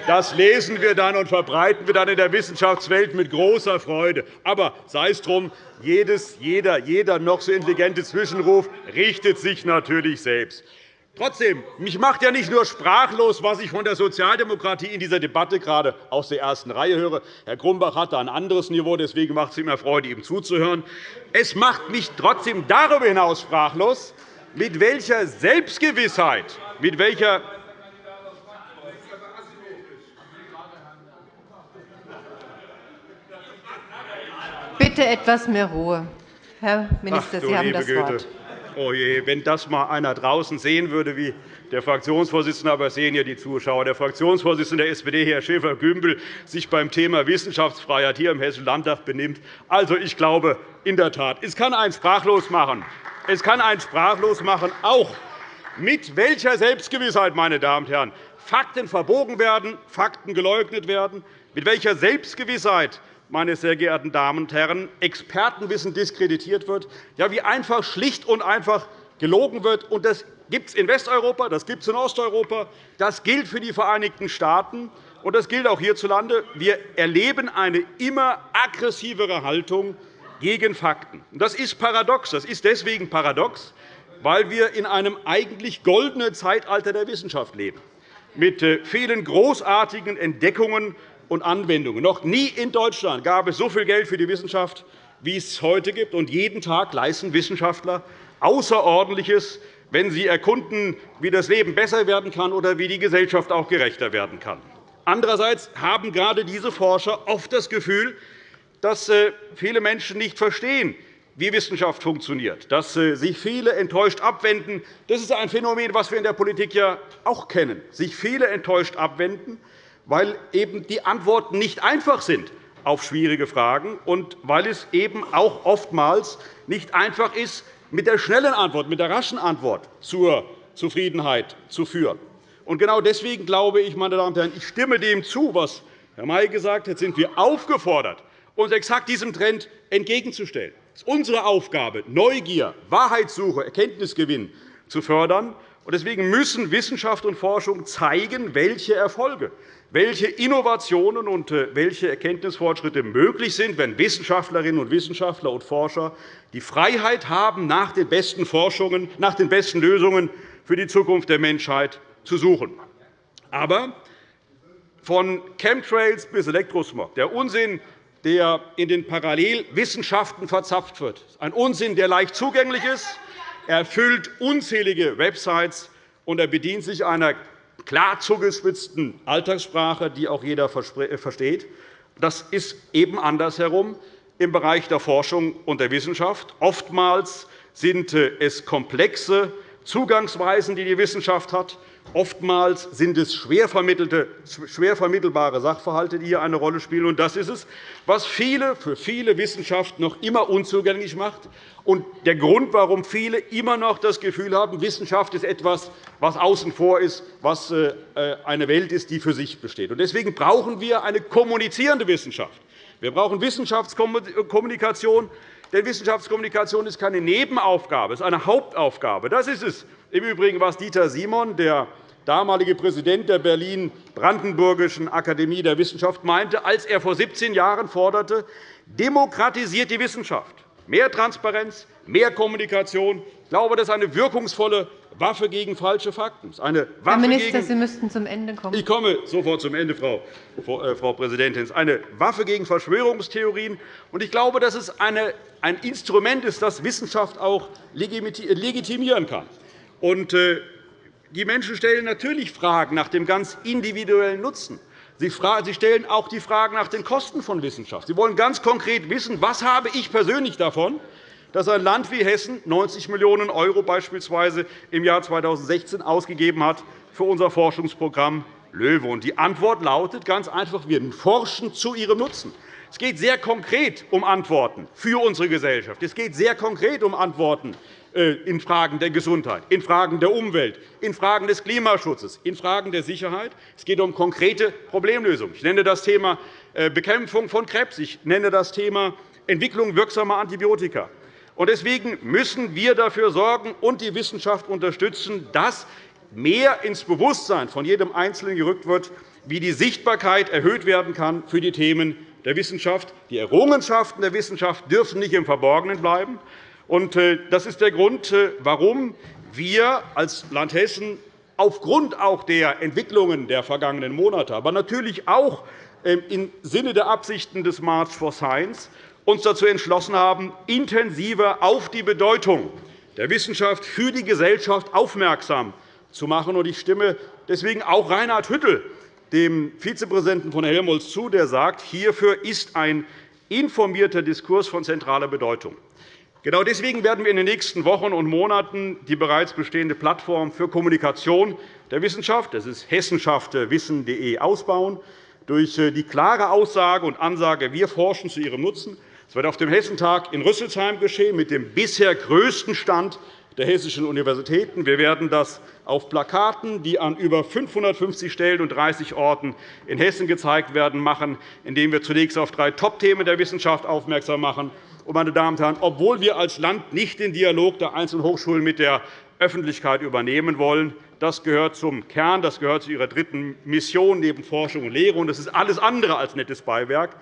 Das lesen wir dann und verbreiten wir dann in der Wissenschaftswelt mit großer Freude. Aber sei es drum, jedes, jeder, jeder noch so intelligente Zwischenruf richtet sich natürlich selbst. Trotzdem, mich macht ja nicht nur sprachlos, was ich von der Sozialdemokratie in dieser Debatte gerade aus der ersten Reihe höre. Herr Grumbach hat da ein anderes Niveau, deswegen macht es immer Freude, ihm zuzuhören. Es macht mich trotzdem darüber hinaus sprachlos, mit welcher Selbstgewissheit, mit welcher Bitte etwas mehr Ruhe. Herr Minister, Ach, Sie haben das Wort. Oh je, wenn das einmal einer draußen sehen würde, wie der Fraktionsvorsitzende, aber sehen ja die Zuschauer, der Fraktionsvorsitzende der SPD, Herr Schäfer-Gümbel, sich beim Thema Wissenschaftsfreiheit hier im Hessischen Landtag benimmt. Also, ich glaube in der Tat, es kann einen sprachlos machen. Es kann einen sprachlos machen, auch mit welcher Selbstgewissheit, meine Damen und Herren, Fakten verbogen werden, Fakten geleugnet werden, mit welcher Selbstgewissheit meine sehr geehrten Damen und Herren, Expertenwissen diskreditiert wird, ja, wie einfach schlicht und einfach gelogen wird. Und das gibt es in Westeuropa, das gibt es in Osteuropa, das gilt für die Vereinigten Staaten, und das gilt auch hierzulande. Wir erleben eine immer aggressivere Haltung gegen Fakten. Das ist paradox. Das ist deswegen paradox, weil wir in einem eigentlich goldenen Zeitalter der Wissenschaft leben, mit äh, vielen großartigen Entdeckungen und Anwendungen. Noch nie in Deutschland gab es so viel Geld für die Wissenschaft, wie es heute gibt. Und jeden Tag leisten Wissenschaftler Außerordentliches, wenn sie erkunden, wie das Leben besser werden kann oder wie die Gesellschaft auch gerechter werden kann. Andererseits haben gerade diese Forscher oft das Gefühl, dass äh, viele Menschen nicht verstehen, wie Wissenschaft funktioniert, dass äh, sich viele enttäuscht abwenden. Das ist ein Phänomen, das wir in der Politik ja auch kennen, sich viele enttäuscht abwenden weil eben die Antworten nicht einfach sind auf schwierige Fragen und weil es eben auch oftmals nicht einfach ist, mit der schnellen Antwort, mit der raschen Antwort zur Zufriedenheit zu führen. Und genau deswegen glaube ich, meine Damen und Herren, ich stimme dem zu, was Herr May gesagt hat, sind wir aufgefordert, uns exakt diesem Trend entgegenzustellen. Es ist unsere Aufgabe, Neugier, Wahrheitssuche, Erkenntnisgewinn zu fördern. Deswegen müssen Wissenschaft und Forschung zeigen, welche Erfolge, welche Innovationen und äh, welche Erkenntnisfortschritte möglich sind, wenn Wissenschaftlerinnen und Wissenschaftler und Forscher die Freiheit haben, nach den besten Forschungen, nach den besten Lösungen für die Zukunft der Menschheit zu suchen. Aber von Chemtrails bis Elektrosmog, der Unsinn, der in den Parallelwissenschaften verzapft wird, ein Unsinn, der leicht zugänglich ist, er erfüllt unzählige Websites, und er bedient sich einer klar zugespitzten Alltagssprache, die auch jeder äh, versteht. Das ist eben andersherum im Bereich der Forschung und der Wissenschaft. Oftmals sind äh, es komplexe Zugangsweisen, die die Wissenschaft hat. Oftmals sind es schwer, vermittelbare Sachverhalte, die hier eine Rolle spielen. Das ist es, was viele für viele Wissenschaft noch immer unzugänglich macht und der Grund, warum viele immer noch das Gefühl haben, Wissenschaft ist etwas, was außen vor ist, was äh, eine Welt ist, die für sich besteht. Deswegen brauchen wir eine kommunizierende Wissenschaft. Wir brauchen Wissenschaftskommunikation, denn Wissenschaftskommunikation ist keine Nebenaufgabe, es ist eine Hauptaufgabe. Das ist es im Übrigen, was Dieter Simon, der damalige Präsident der Berlin-Brandenburgischen Akademie der Wissenschaft, meinte, als er vor 17 Jahren forderte, demokratisiert die Wissenschaft. Mehr Transparenz, mehr Kommunikation. Ich glaube, das ist eine wirkungsvolle Waffe gegen falsche Fakten. Eine Waffe Herr Minister, gegen Sie müssten zum Ende kommen. Ich komme sofort zum Ende, Frau, Frau Präsidentin. Eine Waffe gegen Verschwörungstheorien. Ich glaube, dass es ein Instrument ist, das Wissenschaft auch legitimieren kann. Äh, die Menschen stellen natürlich Fragen nach dem ganz individuellen Nutzen. Sie stellen auch die Fragen nach den Kosten von Wissenschaft. Sie wollen ganz konkret wissen, was habe ich persönlich davon, dass ein Land wie Hessen 90 Millionen € beispielsweise im Jahr 2016 ausgegeben hat für unser Forschungsprogramm LOEWE. Die Antwort lautet ganz einfach, wir forschen zu ihrem Nutzen. Es geht sehr konkret um Antworten für unsere Gesellschaft. Es geht sehr konkret um Antworten äh, in Fragen der Gesundheit, in Fragen der Umwelt, in Fragen des Klimaschutzes, in Fragen der Sicherheit. Es geht um konkrete Problemlösungen. Ich nenne das Thema äh, Bekämpfung von Krebs. Ich nenne das Thema Entwicklung wirksamer Antibiotika. Deswegen müssen wir dafür sorgen und die Wissenschaft unterstützen, dass mehr ins Bewusstsein von jedem Einzelnen gerückt wird, wie die Sichtbarkeit erhöht werden kann für die Themen der Wissenschaft. Die Errungenschaften der Wissenschaft dürfen nicht im Verborgenen bleiben. Äh, das ist der Grund, äh, warum wir als Land Hessen aufgrund auch der Entwicklungen der vergangenen Monate, aber natürlich auch ähm, im Sinne der Absichten des March for Science uns dazu entschlossen haben, intensiver auf die Bedeutung der Wissenschaft für die Gesellschaft aufmerksam zu machen. Ich stimme deswegen auch Reinhard Hüttel, dem Vizepräsidenten von Helmholtz, zu, der sagt, hierfür ist ein informierter Diskurs von zentraler Bedeutung. Genau deswegen werden wir in den nächsten Wochen und Monaten die bereits bestehende Plattform für Kommunikation der Wissenschaft, das ist hessenschaftwissen.de, ausbauen, durch äh, die klare Aussage und Ansage, wir forschen zu Ihrem Nutzen. Es wird auf dem Hessentag in Rüsselsheim geschehen, mit dem bisher größten Stand der hessischen Universitäten. Wir werden das auf Plakaten, die an über 550 Stellen und 30 Orten in Hessen gezeigt werden, machen, indem wir zunächst auf drei Top-Themen der Wissenschaft aufmerksam machen. Meine Damen und Herren, obwohl wir als Land nicht den Dialog der einzelnen Hochschulen mit der Öffentlichkeit übernehmen wollen, das gehört zum Kern, das gehört zu Ihrer dritten Mission neben Forschung und Lehre, und das ist alles andere als nettes Beiwerk,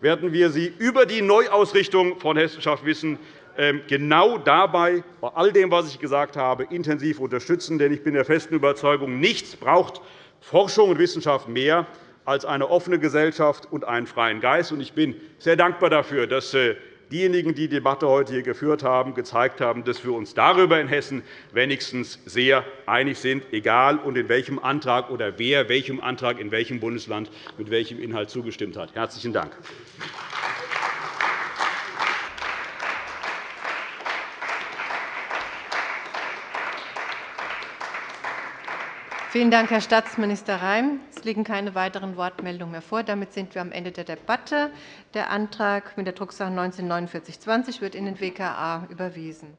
werden wir Sie über die Neuausrichtung von Hessenschaft Wissen ähm, genau dabei, bei all dem, was ich gesagt habe, intensiv unterstützen. Denn ich bin der festen Überzeugung, nichts braucht Forschung und Wissenschaft mehr als eine offene Gesellschaft und einen freien Geist. Ich bin sehr dankbar dafür, dass äh, diejenigen, die die Debatte heute hier geführt haben, gezeigt haben, dass wir uns darüber in Hessen wenigstens sehr einig sind, egal in welchem Antrag oder wer welchem Antrag in welchem Bundesland mit welchem Inhalt zugestimmt hat. – Herzlichen Dank. Vielen Dank, Herr Staatsminister Reim. Es liegen keine weiteren Wortmeldungen mehr vor. Damit sind wir am Ende der Debatte. Der Antrag mit der Drucksache 19 4920 wird in den WKA überwiesen.